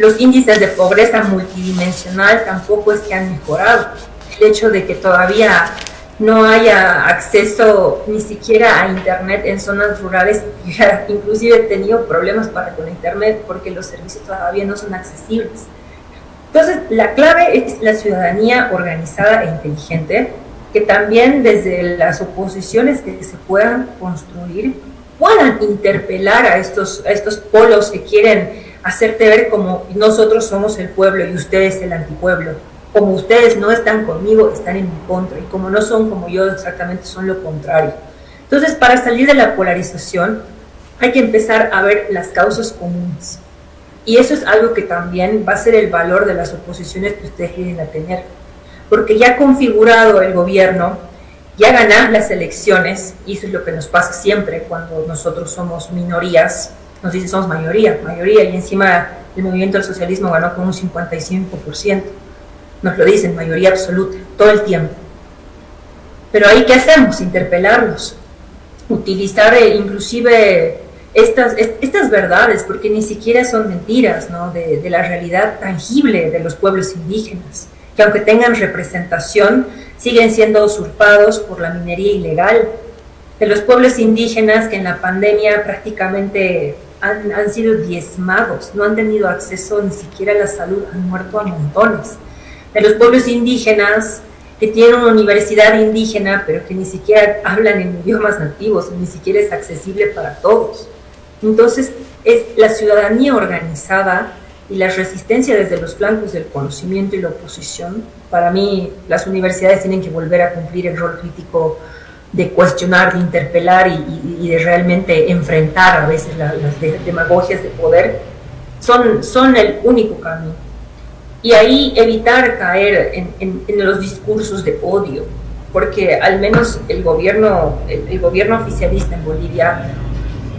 E: los índices de pobreza multidimensional tampoco es que han mejorado. El hecho de que todavía no haya acceso ni siquiera a internet en zonas rurales, inclusive he tenido problemas para con internet porque los servicios todavía no son accesibles. Entonces, la clave es la ciudadanía organizada e inteligente, que también desde las oposiciones que se puedan construir puedan interpelar a estos, estos polos que quieren hacerte ver como nosotros somos el pueblo y ustedes el antipueblo. Como ustedes no están conmigo, están en mi contra. Y como no son como yo, exactamente son lo contrario. Entonces, para salir de la polarización, hay que empezar a ver las causas comunes. Y eso es algo que también va a ser el valor de las oposiciones que ustedes vienen a tener. Porque ya configurado el gobierno, ya ganar las elecciones, y eso es lo que nos pasa siempre cuando nosotros somos minorías, nos dice somos mayoría, mayoría, y encima el movimiento del socialismo ganó con un 55%. Nos lo dicen, mayoría absoluta, todo el tiempo. Pero ahí, ¿qué hacemos? Interpelarlos, utilizar eh, inclusive estas, estas verdades, porque ni siquiera son mentiras, ¿no? De, de la realidad tangible de los pueblos indígenas, que aunque tengan representación, siguen siendo usurpados por la minería ilegal, de los pueblos indígenas que en la pandemia prácticamente han, han, sido diezmados, no han tenido acceso ni siquiera a la salud, han muerto a montones. De los pueblos indígenas que tienen una universidad indígena, pero que ni siquiera hablan en idiomas nativos, ni siquiera es accesible para todos. Entonces, es la ciudadanía organizada y la resistencia desde los flancos del conocimiento y la oposición. Para mí, las universidades tienen que volver a cumplir el rol crítico de cuestionar, de interpelar y, y, de realmente enfrentar a veces la, las demagogias de poder, son, son el único camino. Y ahí evitar caer en, en, en los discursos de odio, porque al menos el gobierno, el, el, gobierno oficialista en Bolivia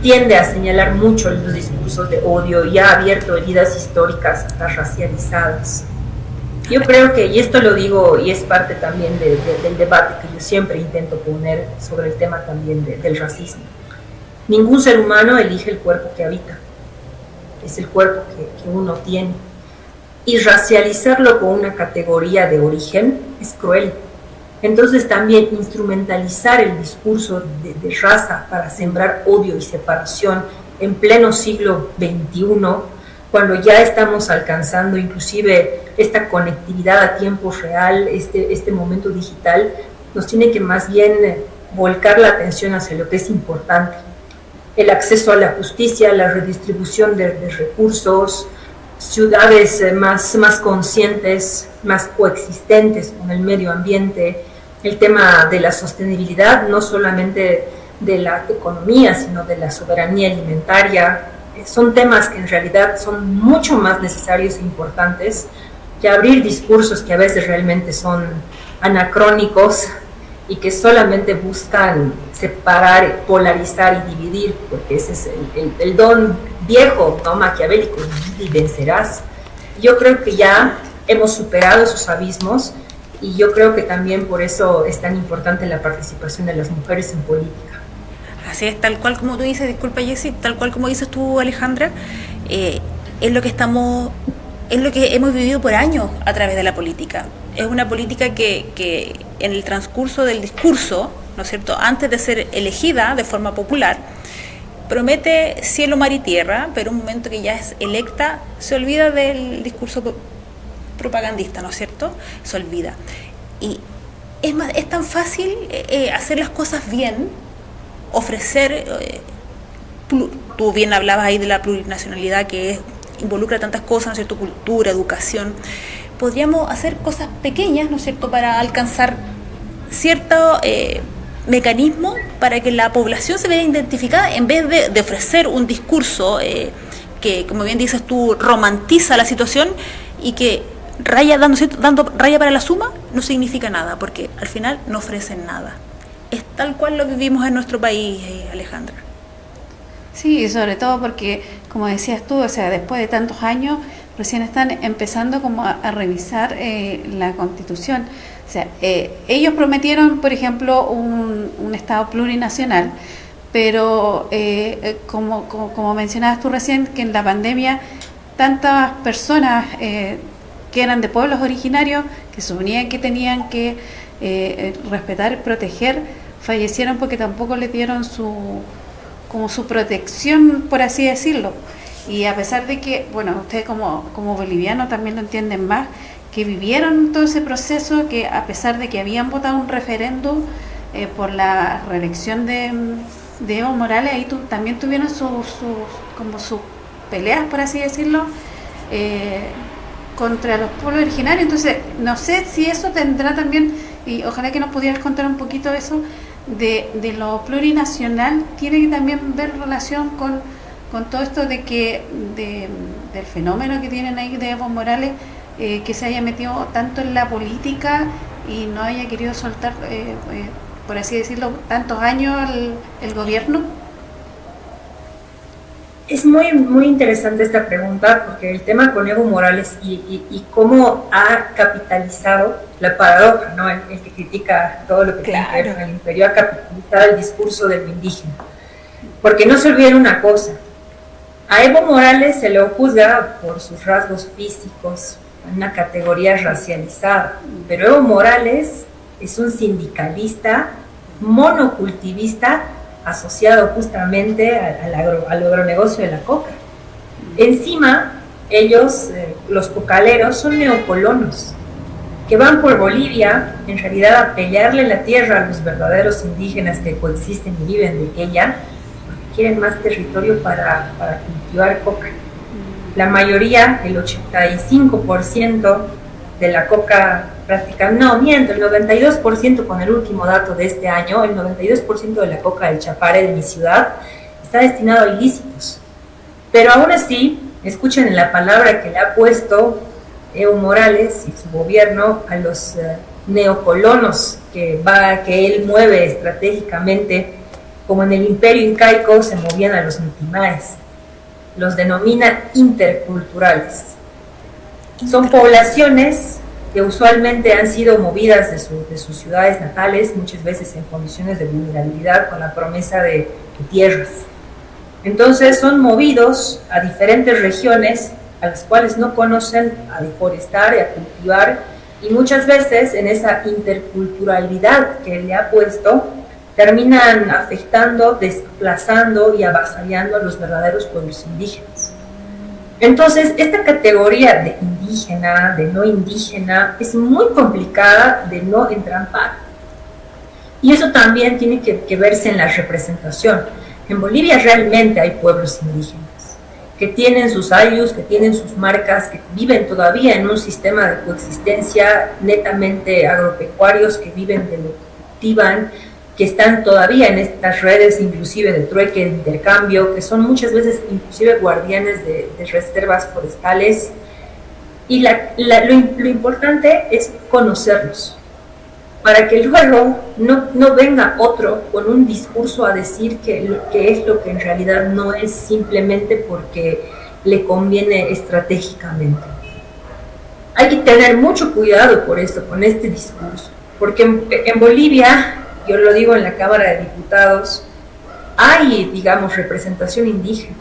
E: tiende a señalar mucho los discursos de odio y ha abierto heridas históricas hasta racializadas. Yo creo que, y esto lo digo y es parte también de, de, del debate que yo siempre intento poner sobre el tema también de, del racismo. Ningún ser humano elige el cuerpo que habita, es el cuerpo que uno tiene. Y racializarlo con una categoría de origen es cruel. Entonces también instrumentalizar el discurso de, de raza para sembrar odio y separación en pleno siglo XXI cuando ya estamos alcanzando inclusive esta conectividad a tiempo real, este, este momento digital, nos tiene que más bien volcar la atención hacia lo que es importante. El acceso a la justicia, la redistribución de, de recursos, ciudades más, más conscientes, más coexistentes con el medio ambiente, el tema de la sostenibilidad, no solamente de la economía, sino de la soberanía alimentaria, son temas que en realidad son mucho más necesarios e importantes que abrir discursos que a veces realmente son anacrónicos y que solamente buscan separar, polarizar y dividir, porque ese es el don viejo, ¿no? maquiavélico, y vencerás. Yo creo que ya hemos superado esos abismos y yo creo que también por eso es tan importante la participación de las mujeres en política.
B: Así es, tal cual como tú dices, disculpa Jessy, tal cual como dices tú Alejandra, eh, es lo que estamos es lo que hemos vivido por años a través de la política. Es una política que, que en el transcurso del discurso, ¿no es cierto?, antes de ser elegida de forma popular, promete cielo, mar y tierra, pero un momento que ya es electa, se olvida del discurso propagandista, ¿no es cierto? Se olvida. Y es, más, es tan fácil eh, eh, hacer las cosas bien, ofrecer, eh, tú bien hablabas ahí de la plurinacionalidad que involucra tantas cosas, ¿no es cierto? Cultura, educación. Podríamos hacer cosas pequeñas, ¿no es cierto?, para alcanzar cierto mecanismo para que la población se vea identificada en vez de, ofrecer un discurso que, como bien dices tú, romantiza la situación y que raya dando, raya para la suma no significa nada, porque al final no ofrecen nada. Es tal cual lo vivimos en nuestro país, eh, Alejandra.
A: Sí, sobre todo porque, como decías tú, o sea, después de tantos años, recién están empezando como a, revisar eh, la Constitución. O sea, eh, ellos prometieron, por ejemplo, un, Estado plurinacional, pero como, como, como, mencionabas tú recién, que en la pandemia tantas personas que eran de pueblos originarios, que suponían que tenían que eh, eh, respetar proteger, fallecieron porque tampoco le dieron su como su protección, por así decirlo. Y a pesar de que, bueno, ustedes como, como bolivianos también lo entienden más, que vivieron todo ese proceso, que a pesar de que habían votado un referéndum eh, por la reelección de, de Evo Morales, ahí también tuvieron sus como sus peleas, por así decirlo, contra los pueblos originarios. Entonces, no sé si eso tendrá también, y ojalá que nos pudieras contar un poquito eso, de, de lo plurinacional, tiene que también ver relación con, con todo esto de que de, del fenómeno que tienen ahí de Evo Morales, eh, que se haya metido tanto en la política y no haya querido soltar, eh, eh, por así decirlo, tantos años el, el gobierno.
E: Es muy, muy interesante esta pregunta porque el tema con Evo Morales y, cómo ha capitalizado la paradoja, ¿no? El, que critica todo lo que tiene que ver con el imperio ha capitalizado el discurso del indígena. Porque no se olviden una cosa, a Evo Morales se le juzga por sus rasgos físicos, una categoría racializada, pero Evo Morales es un sindicalista monocultivista asociado justamente al, agronegocio de la coca. Encima, ellos, eh, los cocaleros, son neocolonos que van por Bolivia, en realidad a pelearle la tierra a los verdaderos indígenas que coexisten y viven de ella, porque quieren más territorio para, para cultivar coca. La mayoría, el 85% de la coca no, miento, el 92% con el último dato de este año, el 92% de la coca del Chapare de mi ciudad está destinado a ilícitos. Pero aún así, escuchen la palabra que le ha puesto Evo Morales y su gobierno a los eh, neocolonos que, va, que él mueve estratégicamente, como en el imperio incaico se movían a los mitimaes. Los denomina interculturales. Son poblaciones que usualmente han sido movidas de, sus ciudades natales, muchas veces en condiciones de vulnerabilidad, con la promesa de, tierras. Entonces son movidos a diferentes regiones a las cuales no conocen, a deforestar y a cultivar, y muchas veces en esa interculturalidad que le ha puesto, terminan afectando, desplazando y avasallando a los verdaderos pueblos indígenas. Entonces, esta categoría de indígena, de no indígena, es muy complicada de no entrampar. Y eso también tiene que, verse en la representación. En Bolivia realmente hay pueblos indígenas que tienen sus ayus, que tienen sus marcas, que viven todavía en un sistema de coexistencia netamente agropecuarios, que viven de lo que cultivan, que están todavía en estas redes inclusive de trueque, de intercambio, que son muchas veces inclusive guardianes de, reservas forestales. Y lo, importante es conocerlos, para que luego no, no, venga otro con un discurso a decir que, que es lo que en realidad no es simplemente porque le conviene estratégicamente. Hay que tener mucho cuidado por esto, con este discurso, porque en Bolivia yo lo digo en la Cámara de Diputados, hay, digamos, representación indígena,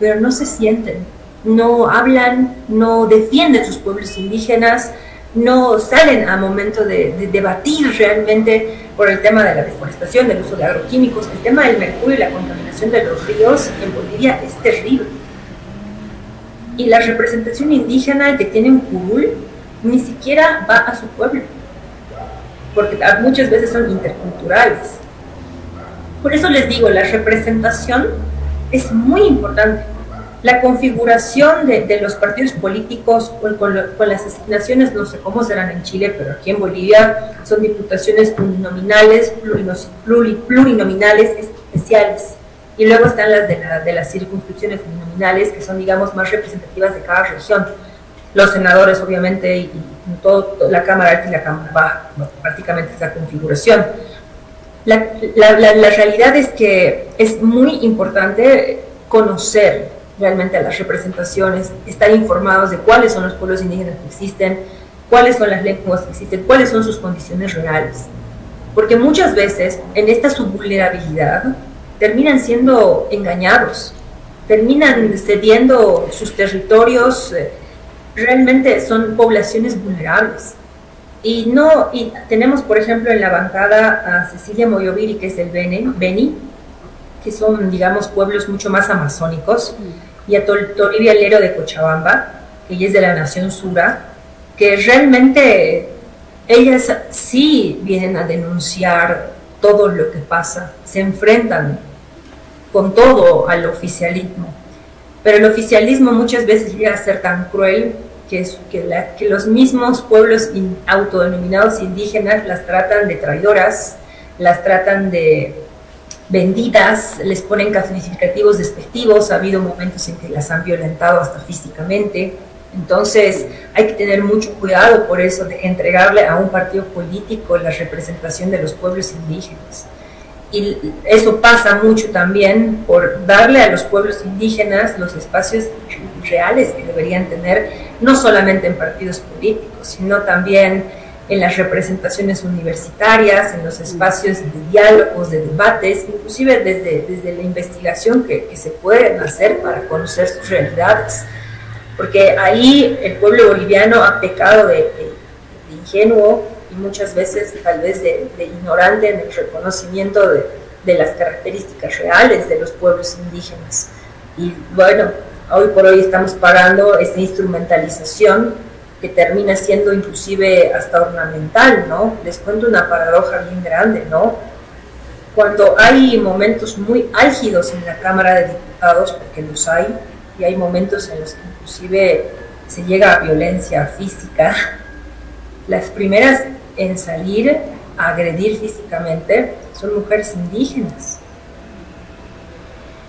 E: pero no se sienten. No hablan, no defienden sus pueblos indígenas, no salen a momento de, debatir realmente por el tema de la deforestación, del uso de agroquímicos, el tema del mercurio y la contaminación de los ríos en Bolivia es terrible. Y la representación indígena que tiene un curul ni siquiera va a su pueblo, porque muchas veces son interculturales. Por eso les digo, la representación es muy importante la configuración de, los partidos políticos con, las asignaciones, no sé cómo serán en Chile, pero aquí en Bolivia son diputaciones plurinominales, plurinominales especiales. Y luego están las de, las circunscripciones uninominales, que son, digamos, más representativas de cada región. Los senadores, obviamente, y, toda la Cámara Alta y la Cámara Baja, prácticamente esta configuración. la realidad es que es muy importante conocer realmente a las representaciones, estar informados de cuáles son los pueblos indígenas que existen, cuáles son las lenguas que existen, cuáles son sus condiciones reales. Porque muchas veces en esta subvulnerabilidad terminan siendo engañados, terminan cediendo sus territorios, eh, realmente son poblaciones vulnerables. Y no, y tenemos por ejemplo en la bancada a Cecilia Moyoviri, que es el Beni, Beni que son, digamos, pueblos mucho más amazónicos y a Toribia Lero de Cochabamba, que ella es de la Nación Sura, que realmente ellas sí vienen a denunciar todo lo que pasa, se enfrentan con todo al oficialismo. Pero el oficialismo muchas veces llega a ser tan cruel que los mismos pueblos autodenominados indígenas las tratan de traidoras, las tratan de vendidas, les ponen calificativos despectivos, ha habido momentos en que las han violentado hasta físicamente. Entonces hay que tener mucho cuidado por eso de entregarle a un partido político la representación de los pueblos indígenas. Y eso pasa mucho también por darle a los pueblos indígenas los espacios reales que deberían tener, no solamente en partidos políticos, sino también en las representaciones universitarias, en los espacios de diálogos, de debates, inclusive desde, desde la investigación que, que se pueden hacer para conocer sus realidades. Porque ahí el pueblo boliviano ha pecado de, ingenuo y muchas veces tal vez de, ignorante en el reconocimiento de, de las características reales de los pueblos indígenas. Y bueno, hoy por hoy estamos pagando esta instrumentalización que termina siendo inclusive hasta ornamental, ¿no? Les cuento una paradoja bien grande, ¿no? Cuando hay momentos muy álgidos en la Cámara de Diputados, porque los hay, y hay momentos en los que inclusive se llega a violencia física, las primeras en salir a agredir físicamente son mujeres indígenas.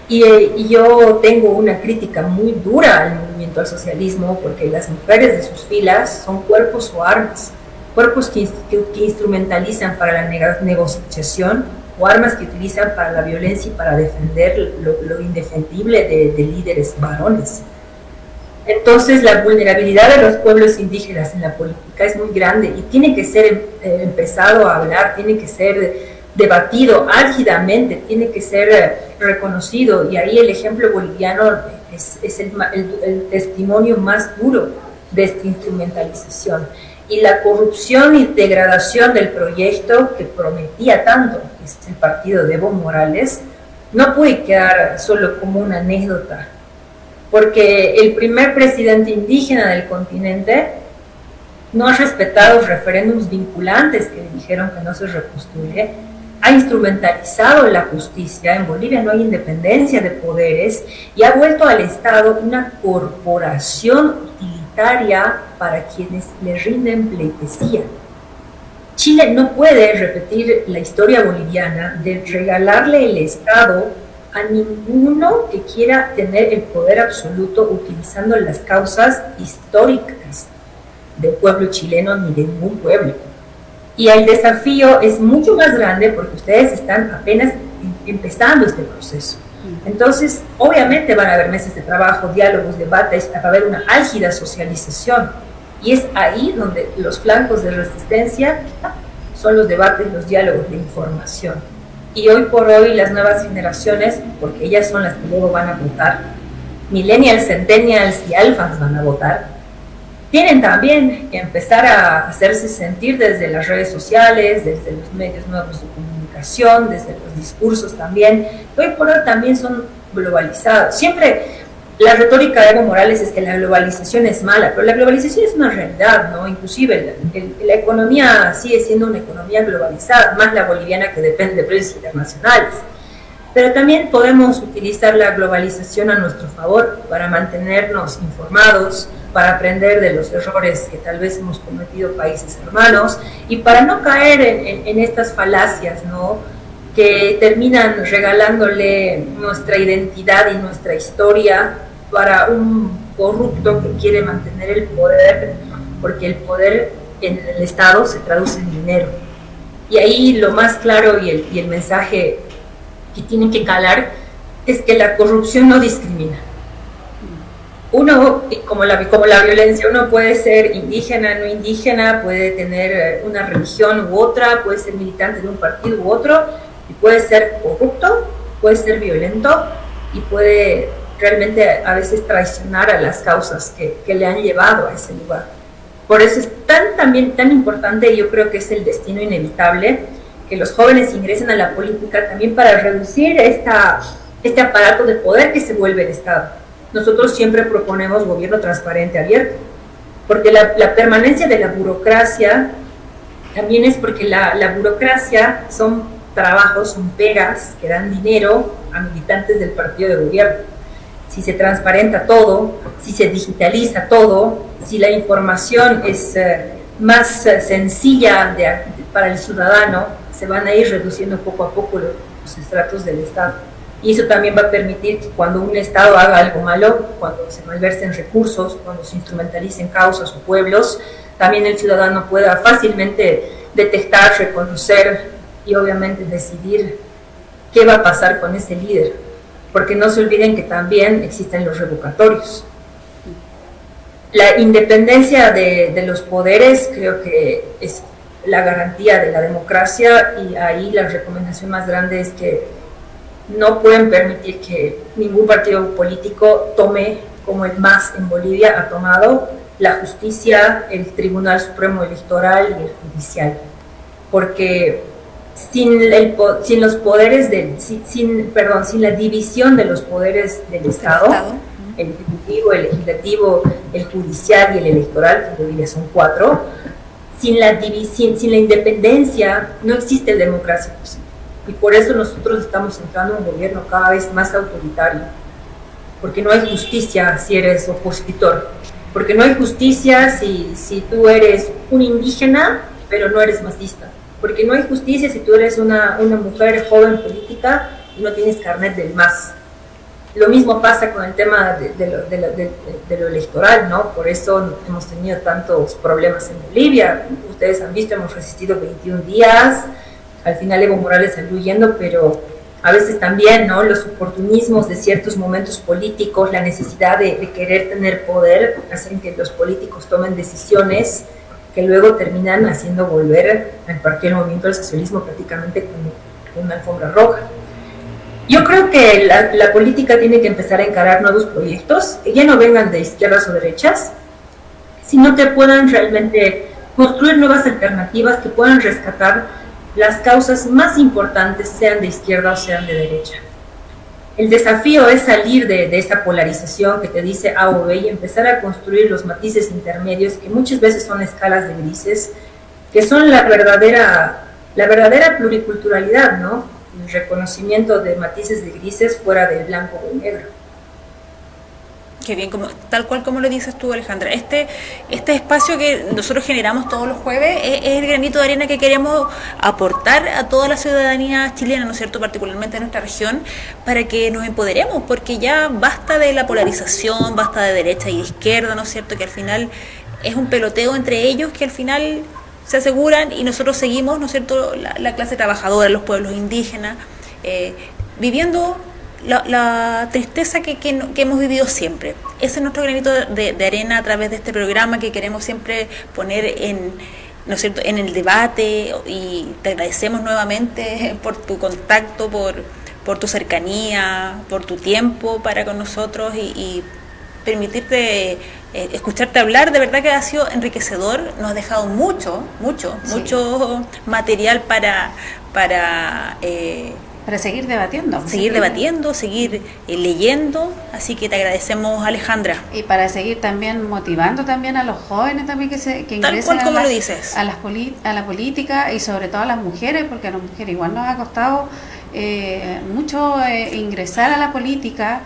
E: Y, yo tengo una crítica muy dura al movimiento al socialismo porque las mujeres de sus filas son cuerpos o armas, cuerpos que, instrumentalizan para la negociación o armas que utilizan para la violencia y para defender lo, indefendible de, líderes varones. Entonces la vulnerabilidad de los pueblos indígenas en la política es muy grande y tiene que ser eh, empezado a hablar, tiene que ser debatido álgidamente, tiene que ser eh, reconocido y ahí el ejemplo boliviano es, el, testimonio más duro de esta instrumentalización. Y la corrupción y degradación del proyecto que prometía tanto es el partido de Evo Morales no puede quedar solo como una anécdota, porque el primer presidente indígena del continente no ha respetado referéndums vinculantes que dijeron que no se repostule, ha instrumentalizado la justicia, en Bolivia no hay independencia de poderes y ha vuelto al Estado una corporación utilitaria para quienes le rinden pleitesía. Chile no puede repetir la historia boliviana de regalarle el Estado a ninguno que quiera tener el poder absoluto utilizando las causas históricas del pueblo chileno ni de ningún pueblo y el desafío es mucho más grande porque ustedes están apenas em, empezando este proceso. Entonces, obviamente van a haber meses de trabajo, diálogos, debates, va a haber una álgida socialización. Y es ahí donde los flancos de resistencia son los debates, los diálogos de información. Y hoy por hoy las nuevas generaciones, porque ellas son las que luego van a votar, millennials, centennials y alfas van a votar, tienen también que empezar a hacerse sentir desde las redes sociales, desde los medios nuevos de comunicación, desde los discursos también. Hoy por hoy también son globalizados. Siempre la retórica de Evo Morales es que la globalización es mala, pero la globalización es una realidad, ¿no? Inclusive la, economía sigue siendo una economía globalizada, más la boliviana que depende de precios internacionales. Pero también podemos utilizar la globalización a nuestro favor para mantenernos informados, para aprender de los errores que tal vez hemos cometido países hermanos y para no caer en, en estas falacias, ¿no? que terminan regalándole nuestra identidad y nuestra historia para un corrupto que quiere mantener el poder, porque el poder en el Estado se traduce en dinero. Y ahí lo más claro y el, y el mensaje que tienen que calar es que la corrupción no discrimina. Uno, como la, como la violencia, uno puede ser indígena, no indígena, puede tener eh, una religión u otra, puede ser militante de un partido u otro, y puede ser corrupto, puede ser violento y puede realmente a veces traicionar a las causas que, que, le han llevado a ese lugar. Por eso es tan, también, tan importante, yo creo que es el destino inevitable, que los jóvenes ingresen a la política también para reducir esta, este aparato de poder que se vuelve el Estado. Nosotros siempre proponemos gobierno transparente, abierto, porque la, permanencia de la burocracia también es porque la, la burocracia son trabajos, son pegas que dan dinero a militantes del partido de gobierno si se transparenta todo, si se digitaliza todo, si la información es eh, más eh, sencilla para el ciudadano, se van a ir reduciendo poco a poco los, estratos del Estado. Y eso también va a permitir que cuando un Estado haga algo malo, cuando se malversen recursos, cuando se instrumentalicen causas o pueblos, también el ciudadano pueda fácilmente detectar, reconocer y obviamente decidir qué va a pasar con ese líder porque no se olviden que también existen los revocatorios. La independencia de, de, los poderes creo que es la garantía de la democracia y ahí la recomendación más grande es que no pueden permitir que ningún partido político tome como el más en Bolivia ha tomado la justicia, el Tribunal Supremo Electoral y el Judicial, porque sin, el, sin los poderes del, sin, perdón, sin la división de los poderes del Estado, el ejecutivo, el legislativo, el judicial y el electoral, que hoy son cuatro, sin la división, sin la independencia no existe democracia posible. Y por eso nosotros estamos entrando en un gobierno cada vez más autoritario, porque no hay justicia si eres opositor, porque no hay justicia si, si tú eres un indígena, pero no eres masista porque no hay justicia si tú eres una, una mujer joven política y no tienes carnet del MAS. Lo mismo pasa con el tema de, de, lo, de, de, lo, electoral, ¿no? Por eso hemos tenido tantos problemas en Bolivia. Ustedes han visto, hemos resistido 21 días. Al final Evo Morales salió huyendo, pero a veces también, ¿no? Los oportunismos de ciertos momentos políticos, la necesidad de, querer tener poder, hacen que los políticos tomen decisiones que luego terminan haciendo volver al Partido del Movimiento del Socialismo prácticamente con una alfombra roja. Yo creo que la, la, política tiene que empezar a encarar nuevos proyectos que ya no vengan de izquierdas o derechas, sino que puedan realmente construir nuevas alternativas que puedan rescatar las causas más importantes, sean de izquierda o sean de derecha. El desafío es salir de, de, esta polarización que te dice A o B y empezar a construir los matices intermedios que muchas veces son escalas de grises, que son la verdadera, la verdadera pluriculturalidad, ¿no? El reconocimiento de matices de grises fuera del blanco o negro
B: tal cual como lo dices tú, Alejandra. Este, este espacio que nosotros generamos todos los jueves es, el granito de arena que queremos aportar a toda la ciudadanía chilena, ¿no es cierto?, particularmente en nuestra región, para que nos empoderemos, porque ya basta de la polarización, basta de derecha y izquierda, ¿no es cierto?, que al final es un peloteo entre ellos que al final se aseguran y nosotros seguimos, ¿no es cierto?, la, la clase trabajadora, los pueblos indígenas, eh, viviendo la, la tristeza que, que, que, hemos vivido siempre. Ese es nuestro granito de, de, arena a través de este programa que queremos siempre poner en, ¿no es cierto? en el debate y te agradecemos nuevamente por tu contacto, por, por tu cercanía, por tu tiempo para con nosotros y, permitirte eh, escucharte hablar, de verdad que ha sido enriquecedor, nos ha dejado mucho, mucho, mucho material para, para
A: eh, para seguir debatiendo.
B: Seguir debatiendo, seguir eh, leyendo, así que te agradecemos Alejandra.
A: Y para seguir también motivando también a los jóvenes también que, se, que
B: ingresen a, la, lo dices.
A: A, las a la política y sobre todo a las mujeres, porque a las mujeres igual nos ha costado eh, mucho eh, ingresar a la política.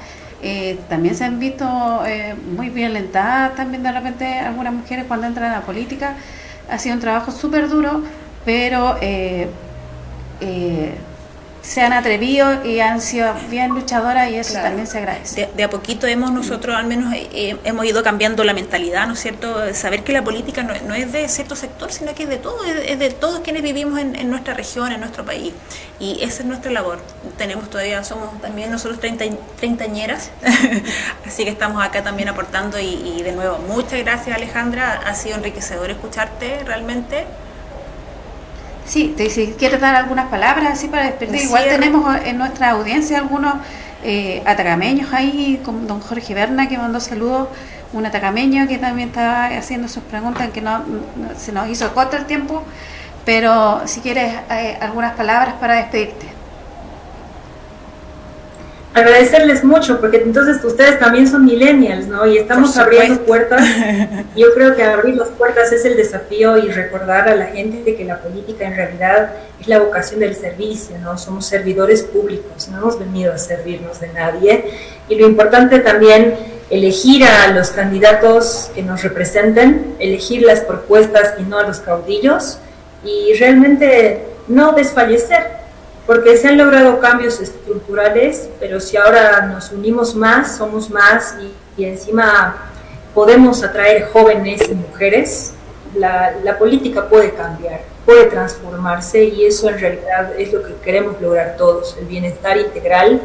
A: también se han visto muy violentadas también de repente algunas mujeres cuando entran a la política. Ha sido un trabajo súper duro, pero se han atrevido y han sido bien luchadoras y eso también se agradece.
B: De, a poquito hemos nosotros al menos eh, eh, hemos ido cambiando la mentalidad, ¿no es cierto? Saber que la política no, es de cierto sector, sino que es de todo, es, de todos quienes vivimos en, nuestra región, en nuestro país. Y esa es nuestra labor. Tenemos todavía, somos también nosotros treinta, treintañeras, así que estamos acá también aportando y, y de nuevo, muchas gracias Alejandra, ha sido enriquecedor escucharte realmente.
A: Sí, si quieres dar algunas palabras así para despedir. Igual tenemos en nuestra audiencia algunos eh, atacameños ahí, como don Jorge Berna que mandó saludos, un atacameño que también estaba haciendo sus preguntas, que no, se nos hizo corto el tiempo, pero si quieres eh, algunas palabras para despedirte
E: agradecerles mucho, porque entonces ustedes también son millennials, ¿no? Y estamos abriendo puertas. Yo creo que abrir las puertas es el desafío y recordar a la gente de que la política en realidad es la vocación del servicio, ¿no? Somos servidores públicos, no hemos venido a servirnos de nadie. Y lo importante también elegir a los candidatos que nos representen, elegir las propuestas y no a los caudillos y realmente no desfallecer porque se han logrado cambios estructurales, pero si ahora nos unimos más, somos más y, encima podemos atraer jóvenes y mujeres, la, la, política puede cambiar, puede transformarse y eso en realidad es lo que queremos lograr todos, el bienestar integral,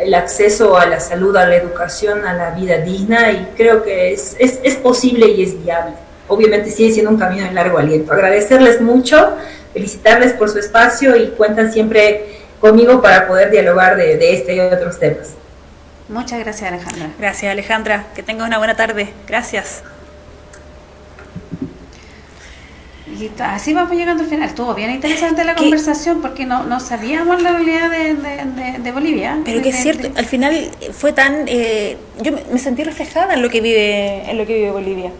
E: el acceso a la salud, a la educación, a la vida digna y creo que es, es, es posible y es viable. Obviamente sigue siendo un camino de largo aliento. Agradecerles mucho felicitarles por su espacio y cuentan siempre conmigo para poder dialogar de, este y otros temas.
A: Muchas gracias Alejandra.
B: Gracias Alejandra, que tengas una buena tarde. Gracias.
A: Y así vamos llegando al final. Estuvo bien interesante la conversación porque no, no sabíamos la habilidad de, Bolivia.
B: Pero que es cierto, al final fue tan... Eh, yo me sentí reflejada en lo que vive, en lo que vive Bolivia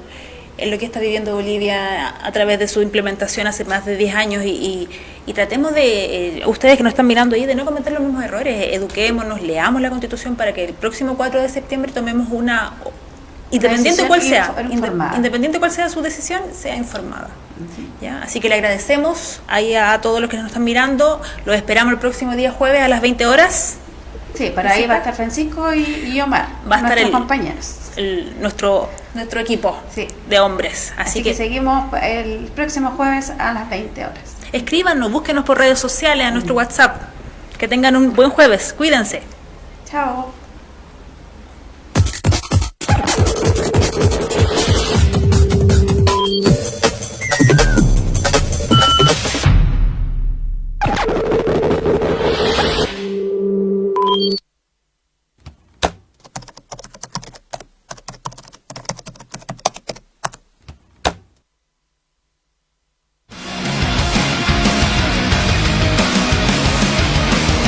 B: en lo que está viviendo Bolivia a través de su implementación hace más de 10 años y, tratemos de, eh, ustedes que nos están mirando ahí, de no cometer los mismos errores, eduquémonos, leamos la Constitución para que el próximo 4 de septiembre tomemos una, independiente cuál sea, independiente cuál sea su decisión, sea informada. ¿Ya? Así que le agradecemos ahí a, todos los que nos están mirando, los esperamos el próximo día jueves a las 20 horas.
A: Sí, para ahí va a estar Francisco y, Omar,
B: va a estar el, compañeros. nuestro nuestro equipo de hombres.
A: Así, que, seguimos el próximo jueves a las 20 horas.
B: Escríbanos, búsquenos por redes sociales, a nuestro WhatsApp. Que tengan un buen jueves. Cuídense.
A: Chao.